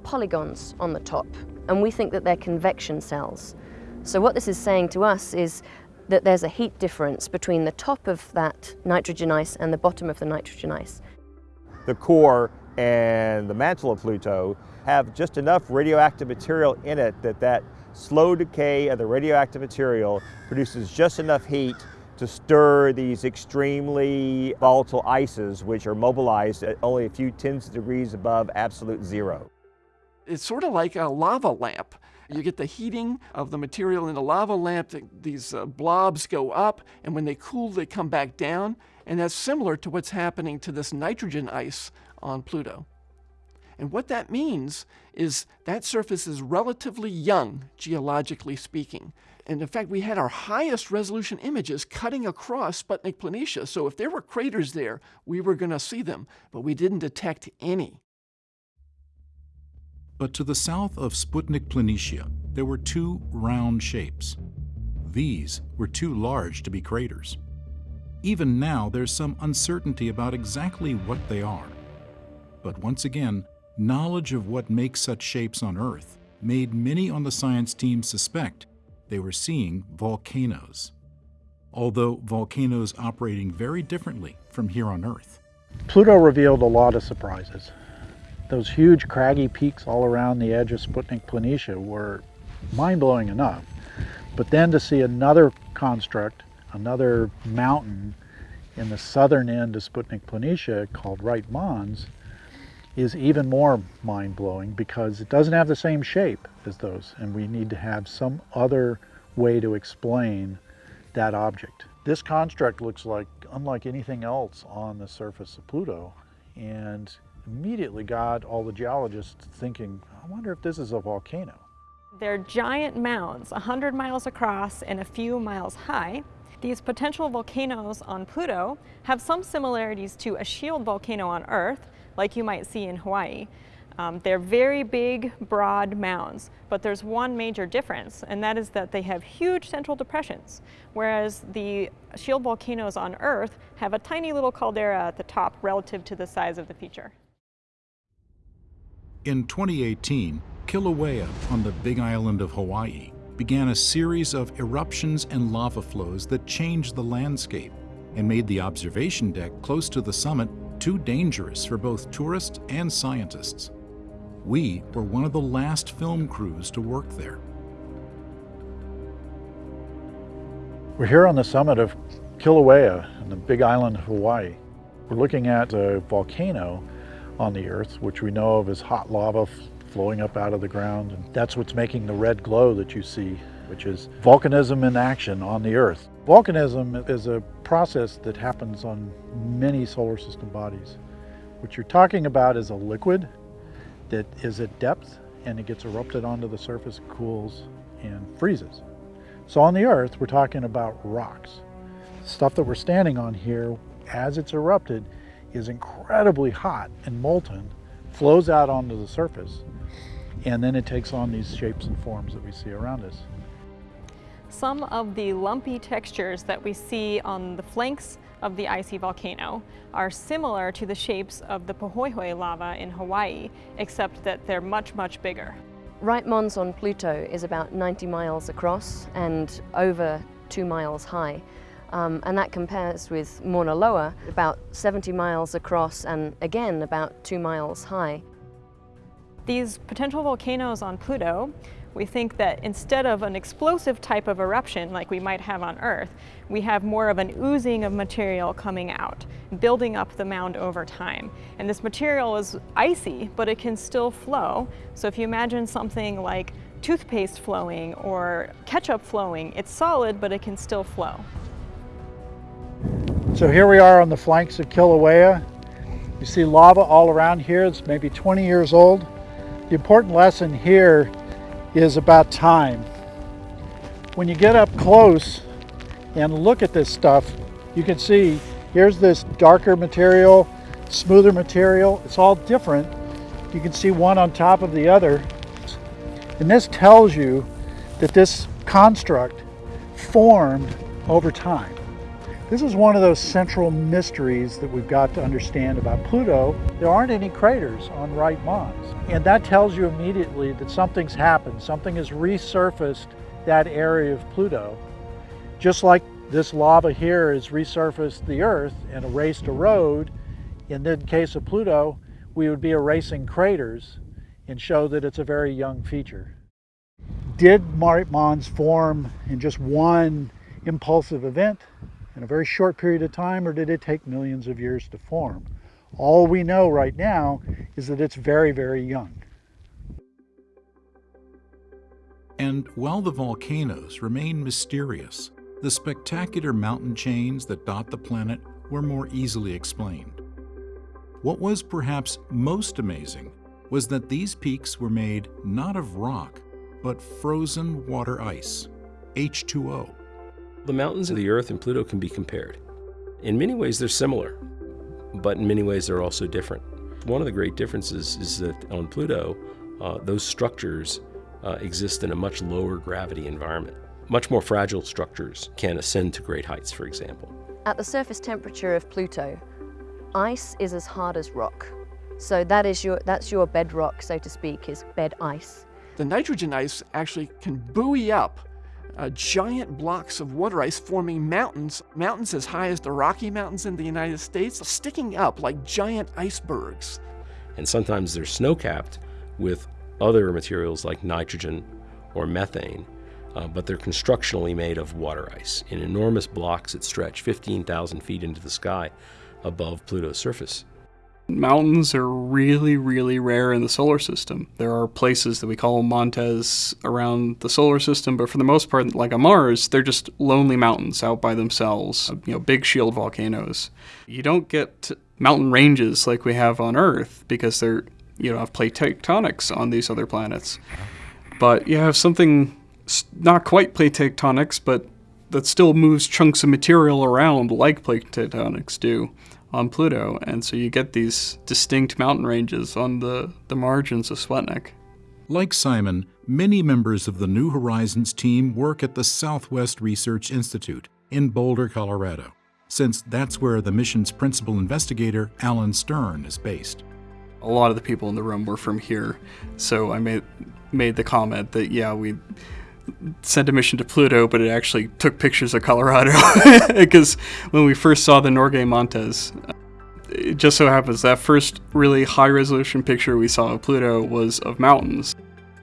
polygons on the top, and we think that they're convection cells. So what this is saying to us is that there's a heat difference between the top of that nitrogen ice and the bottom of the nitrogen ice. The core and the mantle of Pluto have just enough radioactive material in it that that slow decay of the radioactive material produces just enough heat to stir these extremely volatile ices which are mobilized at only a few tens of degrees above absolute zero. It's sort of like a lava lamp. You get the heating of the material in the lava lamp, these uh, blobs go up, and when they cool, they come back down, and that's similar to what's happening to this nitrogen ice on Pluto. And what that means is that surface is relatively young, geologically speaking. And in fact, we had our highest resolution images cutting across Sputnik Planitia. So if there were craters there, we were going to see them, but we didn't detect any. But to the south of Sputnik Planitia, there were two round shapes. These were too large to be craters. Even now, there's some uncertainty about exactly what they are. But once again, knowledge of what makes such shapes on Earth made many on the science team suspect they were seeing volcanoes. Although volcanoes operating very differently from here on Earth. Pluto revealed a lot of surprises. Those huge craggy peaks all around the edge of Sputnik Planitia were mind-blowing enough. But then to see another construct, another mountain in the southern end of Sputnik Planitia called Wright Mons is even more mind-blowing because it doesn't have the same shape as those and we need to have some other way to explain that object. This construct looks like unlike anything else on the surface of Pluto and immediately got all the geologists thinking, I wonder if this is a volcano. They're giant mounds, 100 miles across and a few miles high. These potential volcanoes on Pluto have some similarities to a shield volcano on Earth, like you might see in Hawaii. Um, they're very big, broad mounds, but there's one major difference, and that is that they have huge central depressions, whereas the shield volcanoes on Earth have a tiny little caldera at the top relative to the size of the feature. In 2018, Kilauea on the Big Island of Hawaii began a series of eruptions and lava flows that changed the landscape and made the observation deck close to the summit too dangerous for both tourists and scientists. We were one of the last film crews to work there. We're here on the summit of Kilauea in the big island of Hawaii. We're looking at a volcano on the earth, which we know of as hot lava flowing up out of the ground. And that's what's making the red glow that you see, which is volcanism in action on the earth. Volcanism is a process that happens on many solar system bodies. What you're talking about is a liquid that is at depth and it gets erupted onto the surface, cools, and freezes. So on the Earth, we're talking about rocks. Stuff that we're standing on here, as it's erupted, is incredibly hot and molten, flows out onto the surface, and then it takes on these shapes and forms that we see around us. Some of the lumpy textures that we see on the flanks of the icy volcano are similar to the shapes of the Pahoehoe lava in Hawaii, except that they're much, much bigger. Wright Mons on Pluto is about 90 miles across and over two miles high. Um, and that compares with Mauna Loa, about 70 miles across and again about two miles high. These potential volcanoes on Pluto, we think that instead of an explosive type of eruption like we might have on Earth, we have more of an oozing of material coming out, building up the mound over time. And this material is icy, but it can still flow. So if you imagine something like toothpaste flowing or ketchup flowing, it's solid, but it can still flow. So here we are on the flanks of Kilauea. You see lava all around here. It's maybe 20 years old. The important lesson here is about time. When you get up close and look at this stuff, you can see here's this darker material, smoother material. It's all different. You can see one on top of the other. And this tells you that this construct formed over time. This is one of those central mysteries that we've got to understand about Pluto. There aren't any craters on Wright Mons. And that tells you immediately that something's happened. Something has resurfaced that area of Pluto. Just like this lava here has resurfaced the Earth and erased a road, in the case of Pluto, we would be erasing craters and show that it's a very young feature. Did Mare Mons form in just one impulsive event in a very short period of time, or did it take millions of years to form? All we know right now is that it's very, very young. And while the volcanoes remain mysterious, the spectacular mountain chains that dot the planet were more easily explained. What was perhaps most amazing was that these peaks were made not of rock, but frozen water ice, H2O. The mountains of the Earth and Pluto can be compared. In many ways, they're similar, but in many ways, they're also different. One of the great differences is that on Pluto, uh, those structures uh, exist in a much lower gravity environment. Much more fragile structures can ascend to great heights, for example. At the surface temperature of Pluto, ice is as hard as rock. So that is your, that's your bedrock, so to speak, is bed ice. The nitrogen ice actually can buoy up uh, giant blocks of water ice forming mountains, mountains as high as the Rocky Mountains in the United States, sticking up like giant icebergs. And sometimes they're snow-capped with other materials like nitrogen or methane, uh, but they're constructionally made of water ice in enormous blocks that stretch 15,000 feet into the sky above Pluto's surface. Mountains are really, really rare in the solar system. There are places that we call montes around the solar system, but for the most part, like on Mars, they're just lonely mountains out by themselves, you know, big shield volcanoes. You don't get mountain ranges like we have on Earth because they're, you know, have plate tectonics on these other planets. But you have something not quite plate tectonics, but that still moves chunks of material around like plate tectonics do on Pluto, and so you get these distinct mountain ranges on the, the margins of Sputnik. Like Simon, many members of the New Horizons team work at the Southwest Research Institute in Boulder, Colorado, since that's where the mission's principal investigator, Alan Stern, is based. A lot of the people in the room were from here, so I made, made the comment that, yeah, we sent a mission to Pluto, but it actually took pictures of Colorado because when we first saw the Norgay Montes, it just so happens that first really high resolution picture we saw of Pluto was of mountains.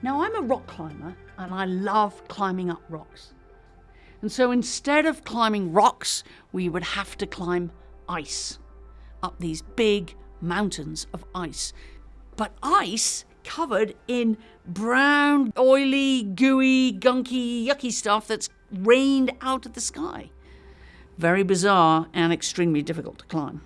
Now I'm a rock climber and I love climbing up rocks. And so instead of climbing rocks, we would have to climb ice up these big mountains of ice. But ice covered in brown, oily, gooey, gunky, yucky stuff that's rained out of the sky. Very bizarre and extremely difficult to climb.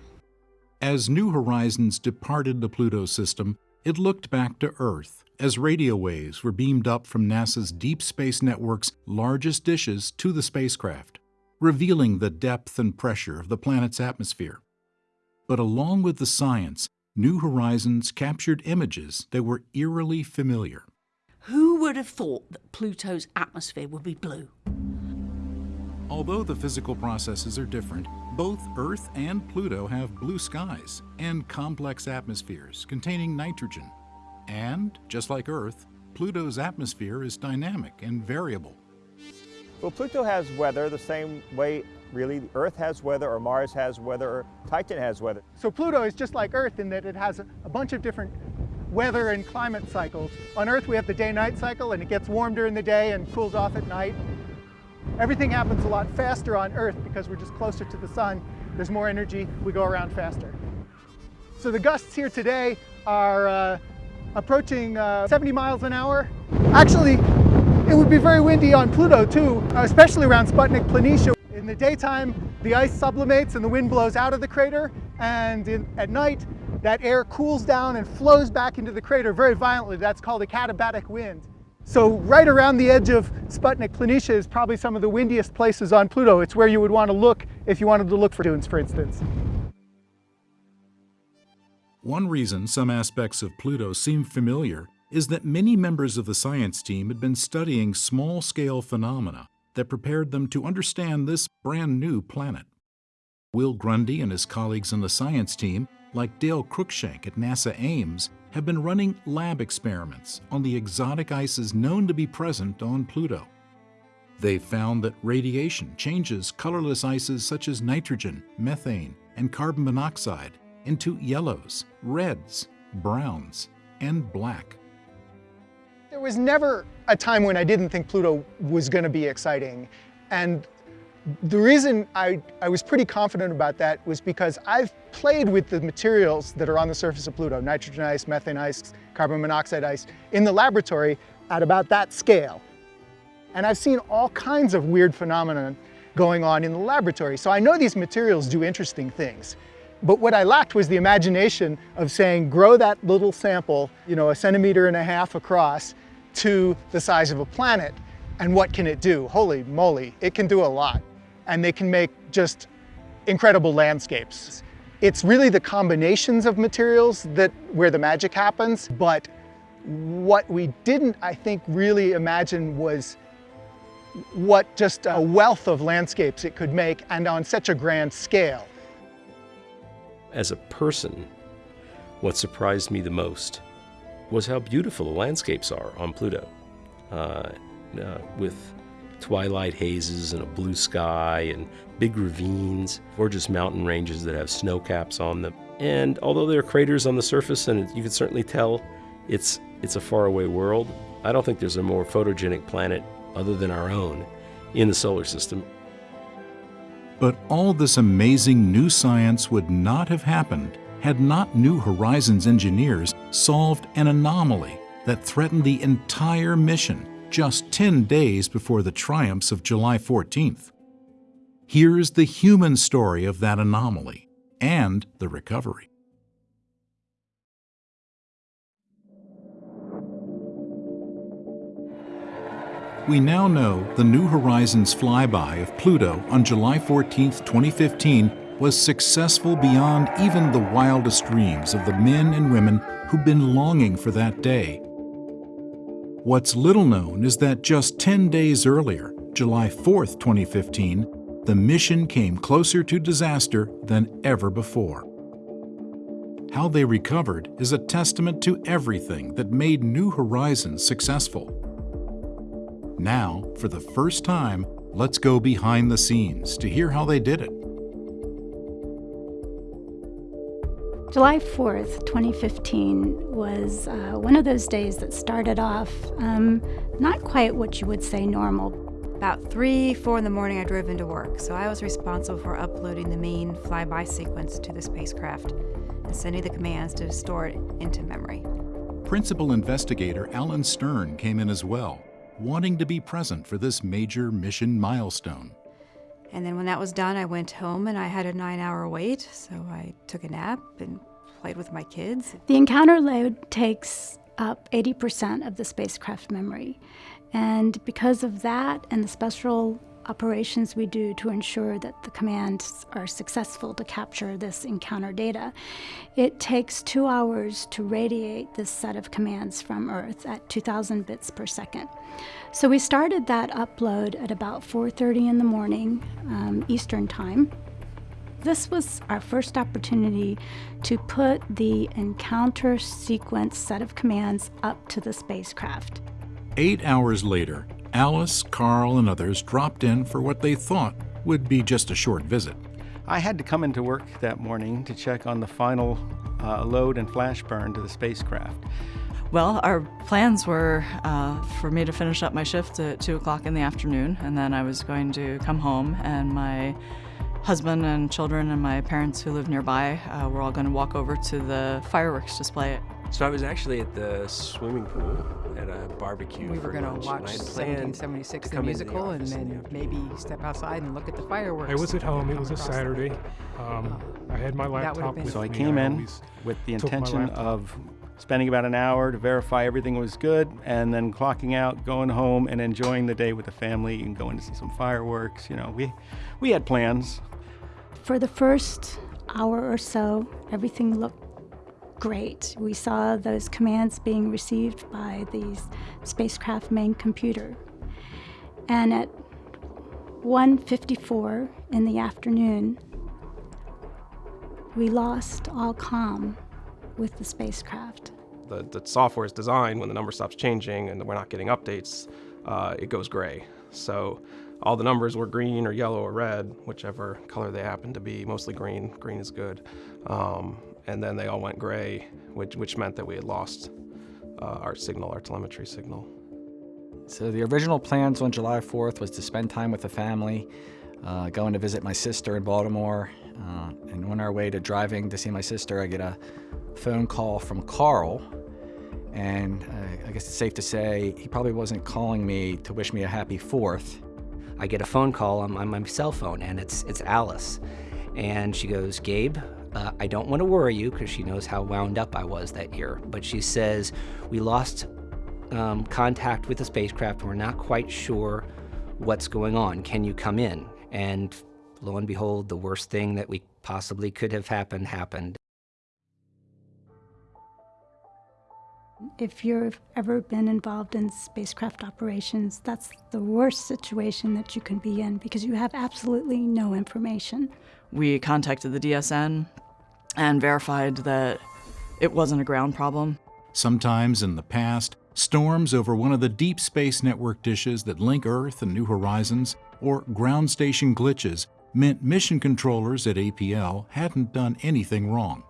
As New Horizons departed the Pluto system, it looked back to Earth as radio waves were beamed up from NASA's Deep Space Network's largest dishes to the spacecraft, revealing the depth and pressure of the planet's atmosphere. But along with the science, New Horizons captured images that were eerily familiar. Who would have thought that Pluto's atmosphere would be blue? Although the physical processes are different, both Earth and Pluto have blue skies and complex atmospheres containing nitrogen. And, just like Earth, Pluto's atmosphere is dynamic and variable. Well, Pluto has weather the same way really Earth has weather or Mars has weather or Titan has weather. So Pluto is just like Earth in that it has a, bunch of different weather and climate cycles. On Earth we have the day-night cycle and it gets warm during the day and cools off at night. Everything happens a lot faster on Earth because we're just closer to the sun. There's more energy, we go around faster. So the gusts here today are uh, approaching uh, 70 miles an hour. Actually, it would be very windy on Pluto too, especially around Sputnik Planitia. In the daytime, the ice sublimates and the wind blows out of the crater, and in, at night, that air cools down and flows back into the crater very violently. That's called a katabatic wind. So right around the edge of Sputnik Planitia is probably some of the windiest places on Pluto. It's where you would want to look if you wanted to look for dunes, for instance. One reason some aspects of Pluto seem familiar is that many members of the science team had been studying small-scale phenomena that prepared them to understand this brand new planet. Will Grundy and his colleagues in the science team, like Dale Cruikshank at NASA Ames, have been running lab experiments on the exotic ices known to be present on Pluto. They've found that radiation changes colorless ices such as nitrogen, methane, and carbon monoxide into yellows, reds, browns, and black. There was never a time when I didn't think Pluto was going to be exciting. And the reason I, I was pretty confident about that was because I've played with the materials that are on the surface of Pluto, nitrogen ice, methane ice, carbon monoxide ice, in the laboratory at about that scale. And I've seen all kinds of weird phenomena going on in the laboratory. So I know these materials do interesting things. But what I lacked was the imagination of saying, grow that little sample, you know, a centimeter and a half across to the size of a planet. And what can it do? Holy moly, it can do a lot. And they can make just incredible landscapes. It's really the combinations of materials that where the magic happens, but what we didn't, I think, really imagine was what just a wealth of landscapes it could make and on such a grand scale. As a person, what surprised me the most was how beautiful the landscapes are on Pluto. Uh, uh, with twilight hazes and a blue sky and big ravines, gorgeous mountain ranges that have snow caps on them. And although there are craters on the surface, and you can certainly tell it's, it's a faraway world, I don't think there's a more photogenic planet other than our own in the solar system. But all this amazing new science would not have happened had not New Horizons engineers solved an anomaly that threatened the entire mission just 10 days before the triumphs of July 14th. Here's the human story of that anomaly and the recovery. We now know the New Horizons flyby of Pluto on July 14, 2015 was successful beyond even the wildest dreams of the men and women who've been longing for that day. What's little known is that just 10 days earlier, July 4, 2015, the mission came closer to disaster than ever before. How they recovered is a testament to everything that made New Horizons successful. Now, for the first time, let's go behind the scenes to hear how they did it. July 4th, 2015 was uh, one of those days that started off um, not quite what you would say normal. About 3, 4 in the morning, I drove into work, so I was responsible for uploading the main flyby sequence to the spacecraft and sending the commands to store it into memory. Principal investigator Alan Stern came in as well wanting to be present for this major mission milestone. And then when that was done, I went home and I had a nine hour wait, so I took a nap and played with my kids. The encounter load takes up 80% of the spacecraft memory. And because of that and the special operations we do to ensure that the commands are successful to capture this encounter data. It takes two hours to radiate this set of commands from Earth at 2,000 bits per second. So we started that upload at about 4.30 in the morning um, Eastern Time. This was our first opportunity to put the encounter sequence set of commands up to the spacecraft. Eight hours later, Alice, Carl, and others dropped in for what they thought would be just a short visit. I had to come into work that morning to check on the final uh, load and flash burn to the spacecraft. Well, our plans were uh, for me to finish up my shift at 2 o'clock in the afternoon, and then I was going to come home, and my husband and children and my parents who live nearby uh, were all going to walk over to the fireworks display. So I was actually at the swimming pool at a barbecue. We were going to watch 1776 the musical and then maybe step outside and look at the fireworks. I was at home. It was a Saturday. Um, I had my laptop with So I me. came in always with the intention of spending about an hour to verify everything was good and then clocking out, going home and enjoying the day with the family and going to see some fireworks. You know, we, we had plans. For the first hour or so, everything looked great. We saw those commands being received by the spacecraft main computer. And at 1.54 in the afternoon, we lost all comm with the spacecraft. The, the software is designed when the number stops changing and we're not getting updates, uh, it goes gray. So all the numbers were green or yellow or red, whichever color they happen to be, mostly green. Green is good. Um, and then they all went gray which, which meant that we had lost uh, our signal, our telemetry signal. So the original plans on July 4th was to spend time with the family, uh, going to visit my sister in Baltimore, uh, and on our way to driving to see my sister, I get a phone call from Carl, and uh, I guess it's safe to say he probably wasn't calling me to wish me a happy 4th. I get a phone call on my, on my cell phone, and it's it's Alice, and she goes, Gabe, uh, I don't want to worry you because she knows how wound up I was that year. But she says, We lost um, contact with the spacecraft. And we're not quite sure what's going on. Can you come in? And lo and behold, the worst thing that we possibly could have happened happened. If you've ever been involved in spacecraft operations, that's the worst situation that you can be in because you have absolutely no information. We contacted the DSN and verified that it wasn't a ground problem. Sometimes in the past, storms over one of the deep space network dishes that link Earth and New Horizons, or ground station glitches, meant mission controllers at APL hadn't done anything wrong.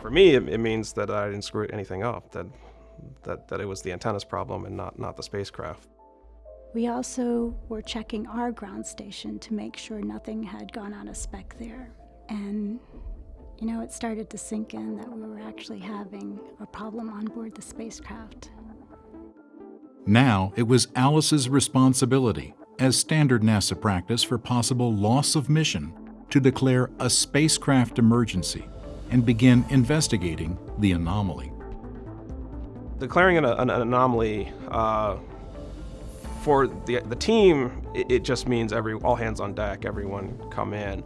For me, it, it means that I didn't screw anything up, that, that, that it was the antenna's problem and not, not the spacecraft. We also were checking our ground station to make sure nothing had gone out of spec there. And, you know, it started to sink in that we were actually having a problem on board the spacecraft. Now it was Alice's responsibility, as standard NASA practice for possible loss of mission, to declare a spacecraft emergency and begin investigating the anomaly. Declaring an, an anomaly uh, for the, the team, it, it just means every all hands on deck, everyone come in.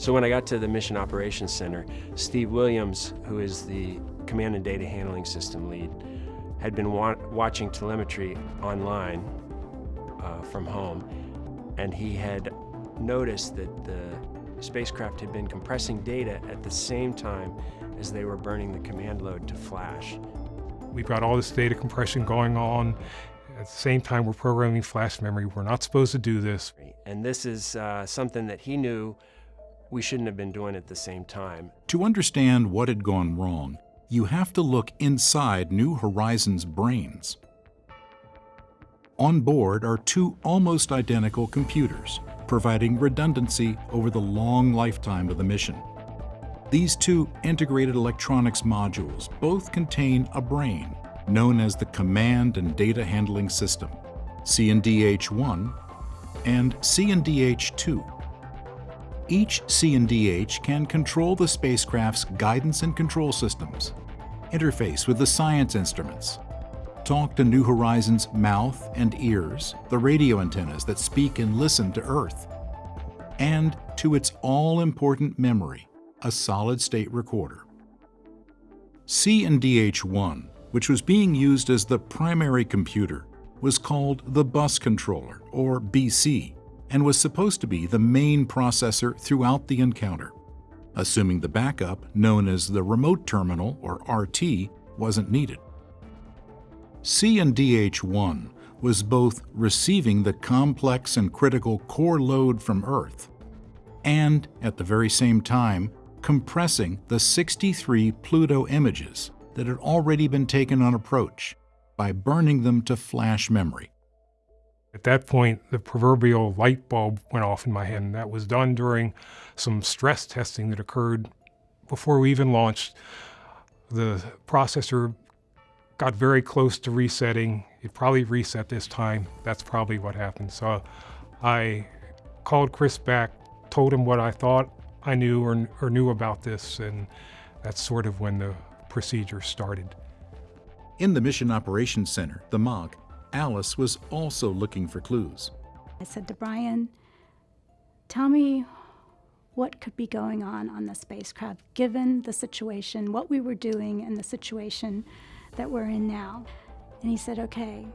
So when I got to the Mission Operations Center, Steve Williams, who is the Command and Data Handling System lead, had been wa watching telemetry online uh, from home, and he had noticed that the spacecraft had been compressing data at the same time as they were burning the command load to flash. We've got all this data compression going on. At the same time, we're programming flash memory. We're not supposed to do this. And this is uh, something that he knew we shouldn't have been doing it at the same time. To understand what had gone wrong, you have to look inside New Horizons' brains. On board are two almost identical computers, providing redundancy over the long lifetime of the mission. These two integrated electronics modules both contain a brain known as the Command and Data Handling System, CNDH-1 and CNDH-2. Each CNDH can control the spacecraft's guidance and control systems, interface with the science instruments, talk to New Horizons' mouth and ears, the radio antennas that speak and listen to Earth, and to its all-important memory, a solid-state recorder. CNDH-1, which was being used as the primary computer, was called the bus controller, or BC, and was supposed to be the main processor throughout the encounter, assuming the backup, known as the remote terminal, or RT, wasn't needed. CNDH-1 was both receiving the complex and critical core load from Earth and, at the very same time, compressing the 63 Pluto images that had already been taken on approach by burning them to flash memory. At that point, the proverbial light bulb went off in my head, and that was done during some stress testing that occurred before we even launched. The processor got very close to resetting. It probably reset this time. That's probably what happened. So I called Chris back, told him what I thought I knew or, or knew about this, and that's sort of when the procedure started. In the Mission Operations Center, the MOC, Alice was also looking for clues. I said to Brian, tell me what could be going on on the spacecraft given the situation, what we were doing and the situation that we're in now. And he said, okay,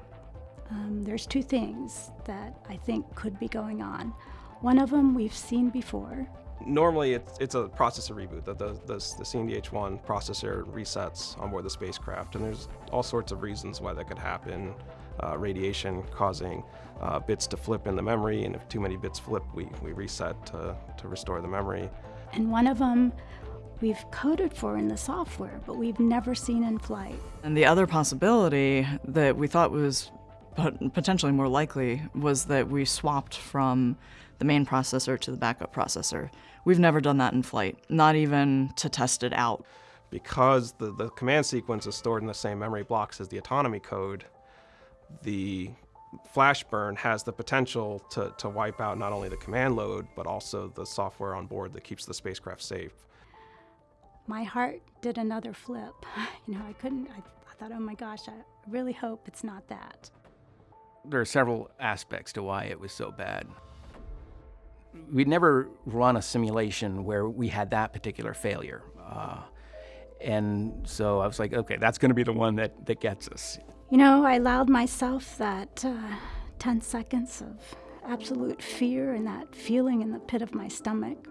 um, there's two things that I think could be going on. One of them we've seen before. Normally, it's, it's a processor reboot. The, the, the, the CNDH-1 processor resets on board the spacecraft, and there's all sorts of reasons why that could happen. Uh, radiation causing uh, bits to flip in the memory, and if too many bits flip, we, we reset to, to restore the memory. And one of them we've coded for in the software, but we've never seen in flight. And the other possibility that we thought was potentially more likely was that we swapped from the main processor to the backup processor. We've never done that in flight, not even to test it out. Because the, the command sequence is stored in the same memory blocks as the autonomy code, the flash burn has the potential to, to wipe out not only the command load, but also the software on board that keeps the spacecraft safe. My heart did another flip. You know, I couldn't, I, I thought, oh my gosh, I really hope it's not that. There are several aspects to why it was so bad. We'd never run a simulation where we had that particular failure. Uh, and so I was like, okay, that's going to be the one that, that gets us. You know, I allowed myself that uh, 10 seconds of absolute fear and that feeling in the pit of my stomach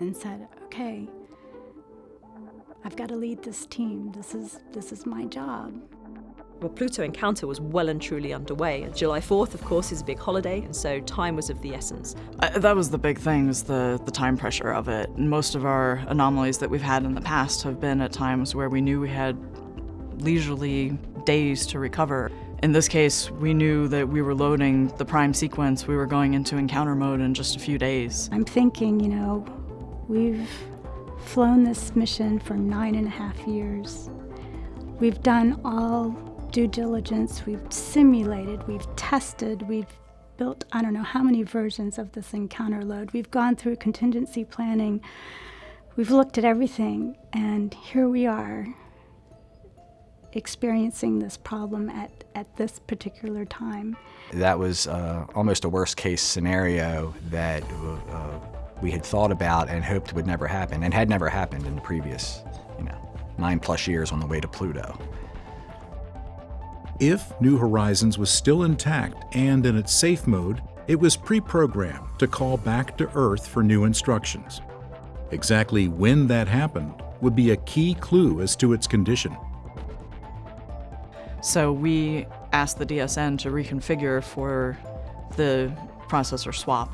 and said, okay, I've got to lead this team. This is, this is my job. Well, Pluto Encounter was well and truly underway. July 4th, of course, is a big holiday, and so time was of the essence. Uh, that was the big thing, was the, the time pressure of it. Most of our anomalies that we've had in the past have been at times where we knew we had leisurely days to recover. In this case, we knew that we were loading the prime sequence. We were going into encounter mode in just a few days. I'm thinking, you know, we've flown this mission for nine and a half years. We've done all due diligence, we've simulated, we've tested, we've built I don't know how many versions of this encounter load. We've gone through contingency planning. We've looked at everything, and here we are experiencing this problem at, at this particular time. That was uh, almost a worst case scenario that uh, we had thought about and hoped would never happen and had never happened in the previous, you know, nine plus years on the way to Pluto. If New Horizons was still intact and in its safe mode, it was pre-programmed to call back to Earth for new instructions. Exactly when that happened would be a key clue as to its condition. So we asked the DSN to reconfigure for the processor swap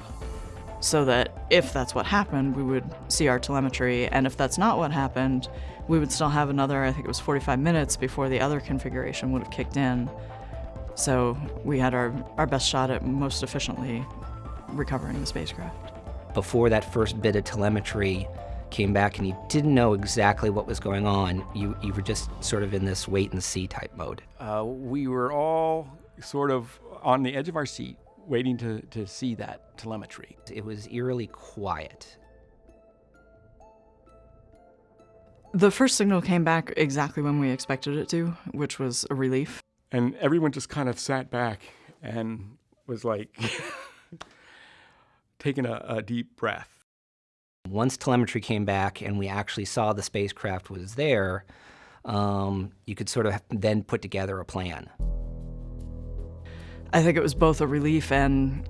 so that if that's what happened, we would see our telemetry, and if that's not what happened, we would still have another, I think it was 45 minutes before the other configuration would have kicked in. So we had our, our best shot at most efficiently recovering the spacecraft. Before that first bit of telemetry, came back and you didn't know exactly what was going on. You, you were just sort of in this wait and see type mode. Uh, we were all sort of on the edge of our seat waiting to, to see that telemetry. It was eerily quiet. The first signal came back exactly when we expected it to, which was a relief. And everyone just kind of sat back and was like taking a, a deep breath. Once telemetry came back and we actually saw the spacecraft was there, um, you could sort of then put together a plan. I think it was both a relief and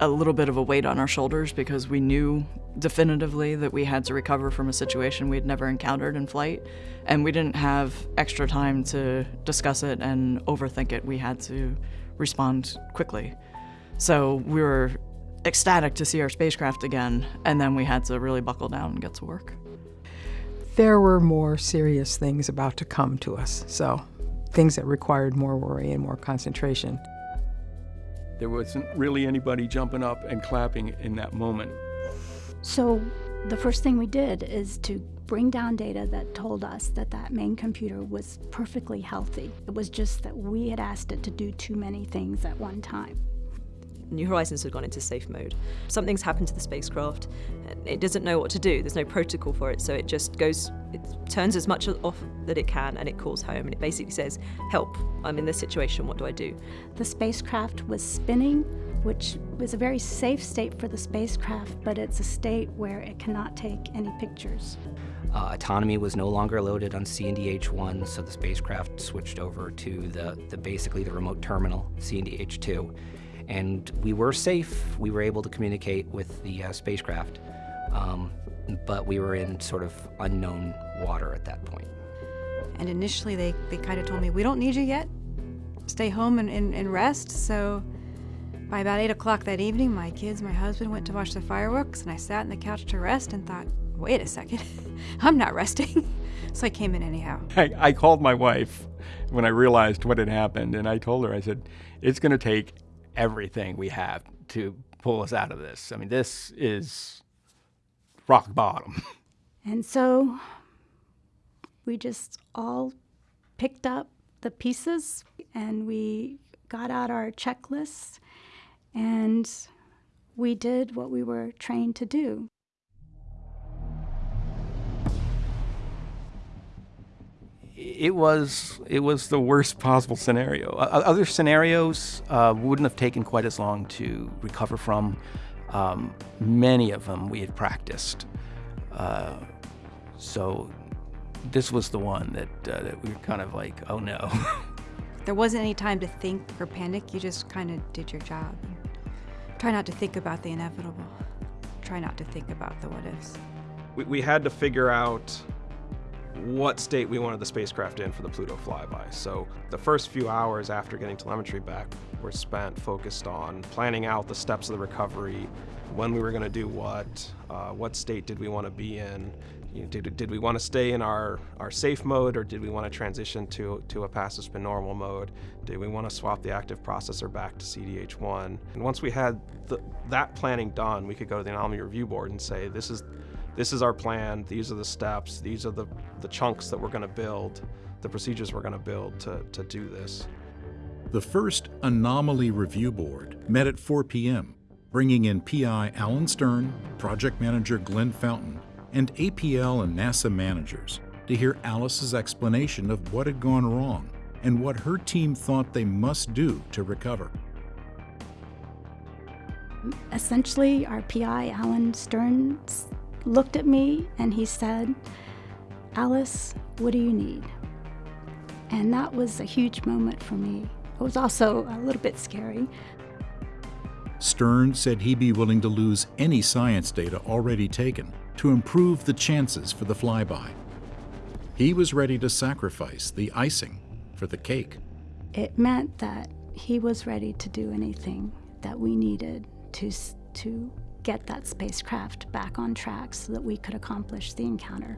a little bit of a weight on our shoulders because we knew definitively that we had to recover from a situation we had never encountered in flight, and we didn't have extra time to discuss it and overthink it. We had to respond quickly. So we were ecstatic to see our spacecraft again, and then we had to really buckle down and get to work. There were more serious things about to come to us, so things that required more worry and more concentration. There wasn't really anybody jumping up and clapping in that moment. So the first thing we did is to bring down data that told us that that main computer was perfectly healthy. It was just that we had asked it to do too many things at one time. New Horizons had gone into safe mode. Something's happened to the spacecraft. It doesn't know what to do. There's no protocol for it, so it just goes, it turns as much off that it can and it calls home and it basically says, help, I'm in this situation, what do I do? The spacecraft was spinning, which was a very safe state for the spacecraft, but it's a state where it cannot take any pictures. Uh, autonomy was no longer loaded on CNDH-1, so the spacecraft switched over to the, the basically the remote terminal, CNDH-2 and we were safe. We were able to communicate with the uh, spacecraft, um, but we were in sort of unknown water at that point. And initially, they, they kind of told me, We don't need you yet. Stay home and, and, and rest. So by about 8 o'clock that evening, my kids, my husband went to watch the fireworks, and I sat on the couch to rest and thought, wait a second, I'm not resting. so I came in anyhow. I, I called my wife when I realized what had happened, and I told her, I said, it's going to take everything we have to pull us out of this. I mean, this is rock bottom. And so we just all picked up the pieces and we got out our checklists and we did what we were trained to do. It was it was the worst possible scenario. Uh, other scenarios uh, wouldn't have taken quite as long to recover from. Um, many of them we had practiced, uh, so this was the one that uh, that we were kind of like, oh no. there wasn't any time to think or panic. You just kind of did your job. Try not to think about the inevitable. Try not to think about the what ifs. We, we had to figure out what state we wanted the spacecraft in for the Pluto flyby. So the first few hours after getting telemetry back were spent focused on planning out the steps of the recovery, when we were going to do what, uh, what state did we want to be in, you know, did, did we want to stay in our, our safe mode or did we want to transition to, to a passive spin normal mode? Did we want to swap the active processor back to CDH1? And once we had the, that planning done, we could go to the anomaly review board and say, this is, this is our plan, these are the steps, these are the, the chunks that we're going to build, the procedures we're going to build to, to do this. The first Anomaly Review Board met at 4 p.m., bringing in PI Alan Stern, project manager Glenn Fountain, and APL and NASA managers to hear Alice's explanation of what had gone wrong and what her team thought they must do to recover. Essentially, our PI, Alan Stern, looked at me and he said, Alice, what do you need? And that was a huge moment for me. It was also a little bit scary. Stern said he'd be willing to lose any science data already taken to improve the chances for the flyby. He was ready to sacrifice the icing for the cake. It meant that he was ready to do anything that we needed to, to get that spacecraft back on track so that we could accomplish the encounter.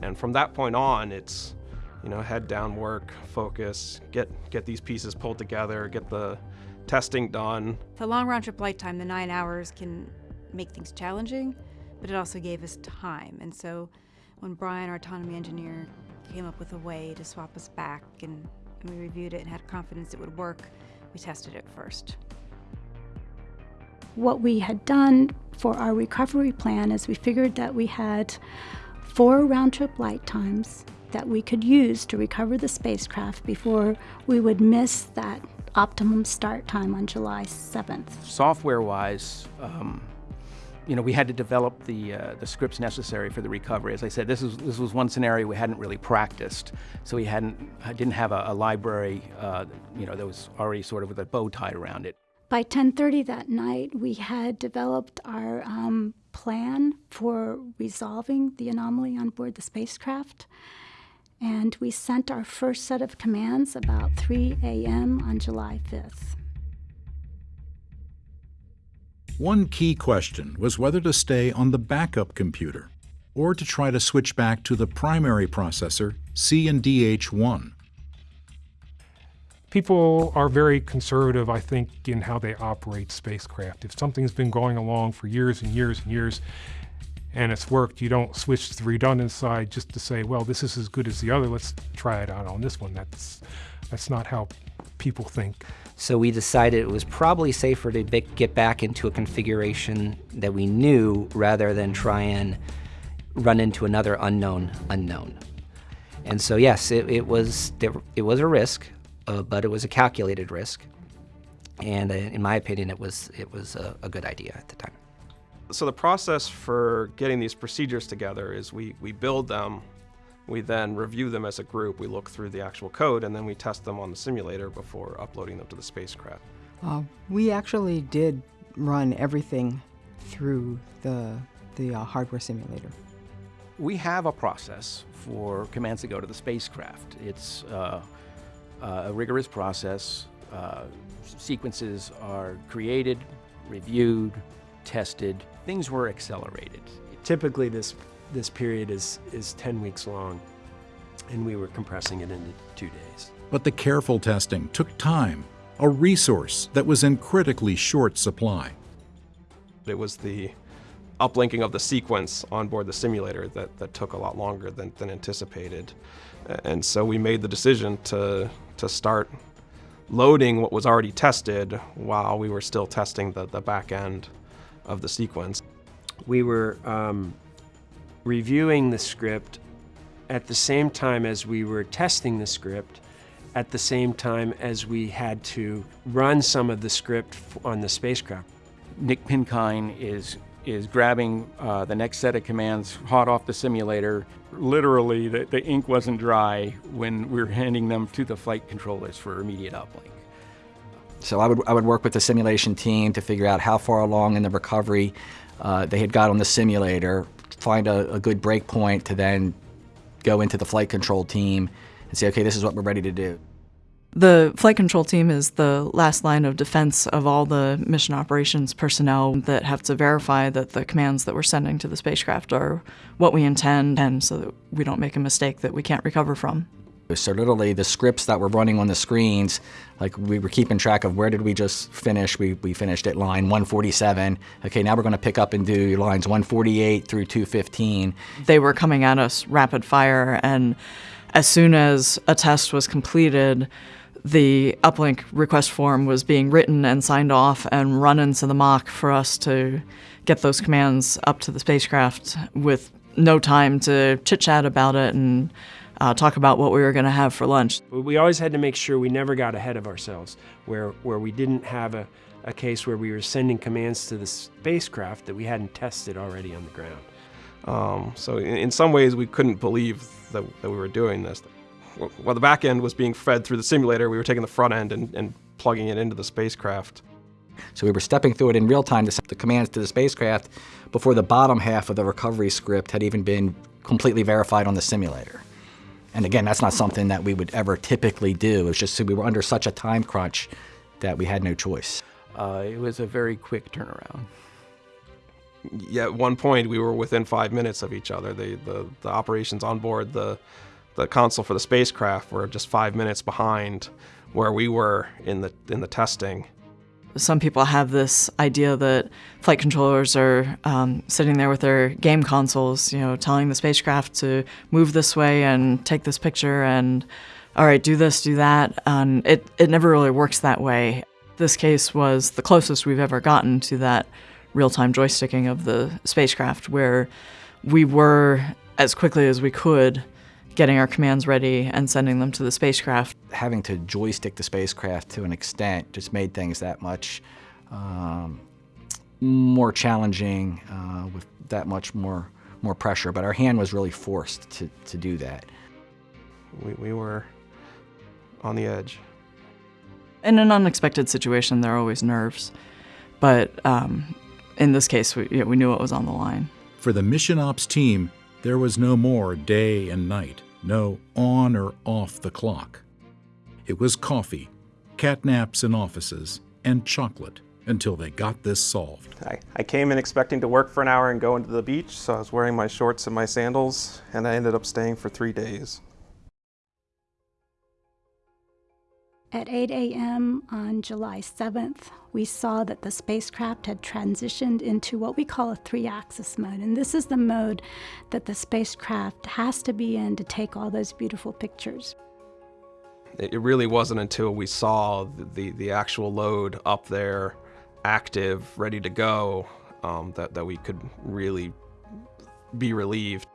And from that point on, it's you know head down work, focus, get get these pieces pulled together, get the testing done. The long round trip flight time, the nine hours, can make things challenging, but it also gave us time. And so when Brian, our autonomy engineer, came up with a way to swap us back and, and we reviewed it and had confidence it would work, we tested it first. What we had done for our recovery plan is we figured that we had four round trip light times that we could use to recover the spacecraft before we would miss that optimum start time on July 7th. Software-wise, um, you know, we had to develop the uh, the scripts necessary for the recovery. As I said, this was this was one scenario we hadn't really practiced, so we hadn't didn't have a, a library, uh, you know, that was already sort of with a bow tied around it. By 10:30 that night, we had developed our um, plan for resolving the anomaly on board the spacecraft. And we sent our first set of commands about 3 a.m. on July 5th. One key question was whether to stay on the backup computer or to try to switch back to the primary processor, CNDH1. People are very conservative, I think, in how they operate spacecraft. If something's been going along for years and years and years, and it's worked, you don't switch to the redundant side just to say, well, this is as good as the other, let's try it out on this one. That's, that's not how people think. So we decided it was probably safer to get back into a configuration that we knew rather than try and run into another unknown unknown. And so yes, it, it was it was a risk, uh, but it was a calculated risk. And uh, in my opinion, it was it was a, a good idea at the time. So the process for getting these procedures together is we, we build them, we then review them as a group, we look through the actual code, and then we test them on the simulator before uploading them to the spacecraft. Uh, we actually did run everything through the, the uh, hardware simulator. We have a process for commands to go to the spacecraft. It's uh, a rigorous process. Uh, sequences are created, reviewed, tested. Things were accelerated. typically this this period is is 10 weeks long, and we were compressing it into two days. But the careful testing took time, a resource that was in critically short supply. It was the uplinking of the sequence on board the simulator that, that took a lot longer than, than anticipated. And so we made the decision to, to start loading what was already tested while we were still testing the, the back end of the sequence. We were um, reviewing the script at the same time as we were testing the script, at the same time as we had to run some of the script on the spacecraft. Nick Pinkine is is grabbing uh, the next set of commands hot off the simulator. Literally, the, the ink wasn't dry when we were handing them to the flight controllers for immediate uplink. So I would, I would work with the simulation team to figure out how far along in the recovery uh, they had got on the simulator, find a, a good break point to then go into the flight control team and say, okay, this is what we're ready to do. The flight control team is the last line of defense of all the mission operations personnel that have to verify that the commands that we're sending to the spacecraft are what we intend and so that we don't make a mistake that we can't recover from. So literally the scripts that were running on the screens, like we were keeping track of where did we just finish. We, we finished at line 147. Okay, now we're going to pick up and do lines 148 through 215. They were coming at us rapid fire and as soon as a test was completed, the uplink request form was being written and signed off and run into the MOC for us to get those commands up to the spacecraft with no time to chit chat about it and uh, talk about what we were going to have for lunch. We always had to make sure we never got ahead of ourselves, where, where we didn't have a, a case where we were sending commands to the spacecraft that we hadn't tested already on the ground. Um, so in, in, some ways, we couldn't believe that, that we were doing this while the back end was being fed through the simulator, we were taking the front end and, and plugging it into the spacecraft. So we were stepping through it in real time to set the commands to the spacecraft before the bottom half of the recovery script had even been completely verified on the simulator. And again, that's not something that we would ever typically do. It's just we were under such a time crunch that we had no choice. Uh, it was a very quick turnaround. Yeah, at one point we were within five minutes of each other. The, the, the operations on board the the console for the spacecraft were just five minutes behind where we were in the in the testing. Some people have this idea that flight controllers are um, sitting there with their game consoles, you know, telling the spacecraft to move this way and take this picture and, all right, do this, do that. And it, it never really works that way. This case was the closest we've ever gotten to that real-time joysticking of the spacecraft where we were, as quickly as we could, getting our commands ready and sending them to the spacecraft. Having to joystick the spacecraft to an extent just made things that much um, more challenging uh, with that much more more pressure, but our hand was really forced to, to do that. We, we were on the edge. In an unexpected situation, there are always nerves, but um, in this case, we, we knew what was on the line. For the mission ops team, there was no more day and night no on or off the clock. It was coffee, catnaps in offices, and chocolate until they got this solved. I, I came in expecting to work for an hour and go into the beach, so I was wearing my shorts and my sandals, and I ended up staying for three days. At 8 a.m. on July 7th, we saw that the spacecraft had transitioned into what we call a three-axis mode. And this is the mode that the spacecraft has to be in to take all those beautiful pictures. It really wasn't until we saw the, the, the actual load up there, active, ready to go, um, that, that we could really be relieved.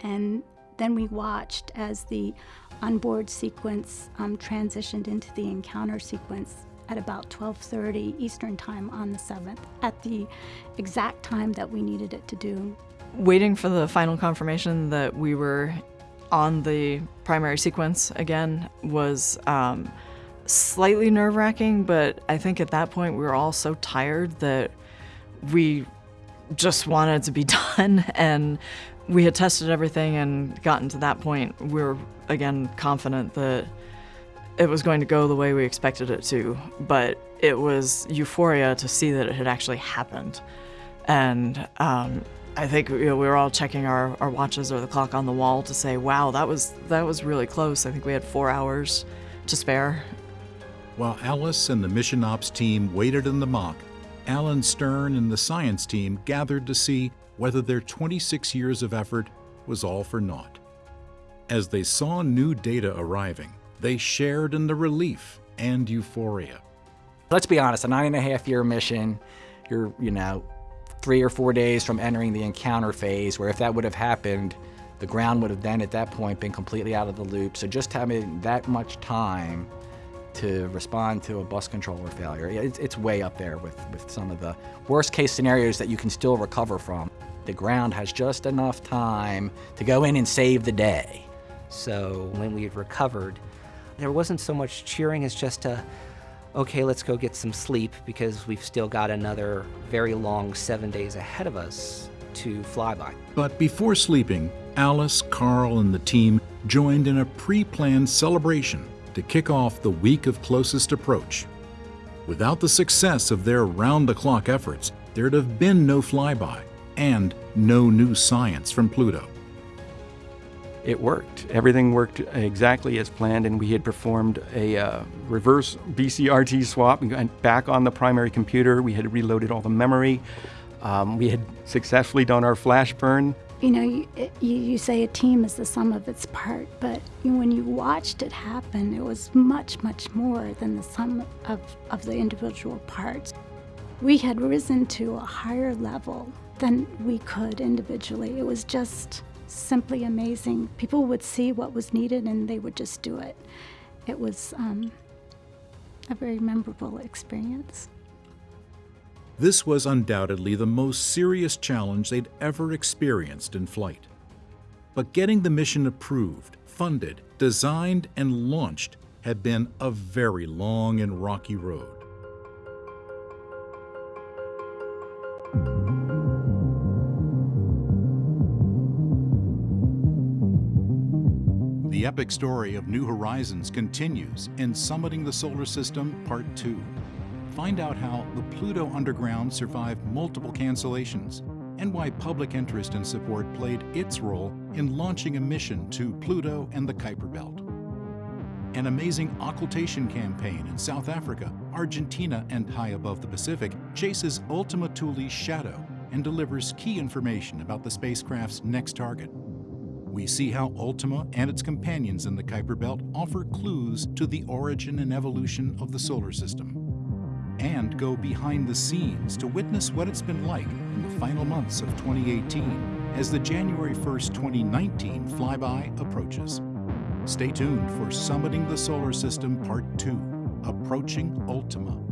And then we watched as the onboard sequence um, transitioned into the encounter sequence at about 12.30 Eastern Time on the 7th, at the exact time that we needed it to do. Waiting for the final confirmation that we were on the primary sequence again was um, slightly nerve-wracking, but I think at that point we were all so tired that we just wanted to be done and we had tested everything and gotten to that point. We were again confident that it was going to go the way we expected it to, but it was euphoria to see that it had actually happened. And um, I think you know, we were all checking our, our watches or the clock on the wall to say, wow, that was that was really close. I think we had four hours to spare. While Alice and the mission ops team waited in the MOC, Alan Stern and the science team gathered to see whether their 26 years of effort was all for naught. As they saw new data arriving, they shared in the relief and euphoria. Let's be honest, a nine and a half year mission, you're, you know, three or four days from entering the encounter phase, where if that would have happened, the ground would have then at that point been completely out of the loop. So just having that much time to respond to a bus controller failure, it's, it's way up there with, with some of the worst case scenarios that you can still recover from. The ground has just enough time to go in and save the day. So when we had recovered, there wasn't so much cheering as just a, okay, let's go get some sleep because we've still got another very long seven days ahead of us to fly by. But before sleeping, Alice, Carl, and the team joined in a pre planned celebration to kick off the week of closest approach. Without the success of their round the clock efforts, there'd have been no flyby and no new science from Pluto. It worked. Everything worked exactly as planned, and we had performed a uh, reverse BCRT swap and went back on the primary computer. We had reloaded all the memory. Um, we had successfully done our flash burn. You know, you, you, you say a team is the sum of its part, but when you watched it happen, it was much, much more than the sum of, of the individual parts. We had risen to a higher level than we could individually. It was just simply amazing. People would see what was needed and they would just do it. It was um, a very memorable experience. This was undoubtedly the most serious challenge they'd ever experienced in flight. But getting the mission approved, funded, designed, and launched had been a very long and rocky road. The epic story of New Horizons continues in Summiting the Solar System Part 2. Find out how the Pluto Underground survived multiple cancellations and why public interest and support played its role in launching a mission to Pluto and the Kuiper Belt. An amazing occultation campaign in South Africa, Argentina, and high above the Pacific chases Ultima Thule's shadow and delivers key information about the spacecraft's next target we see how Ultima and its companions in the Kuiper Belt offer clues to the origin and evolution of the solar system, and go behind the scenes to witness what it's been like in the final months of 2018 as the January 1st, 2019 flyby approaches. Stay tuned for Summiting the Solar System Part 2, Approaching Ultima.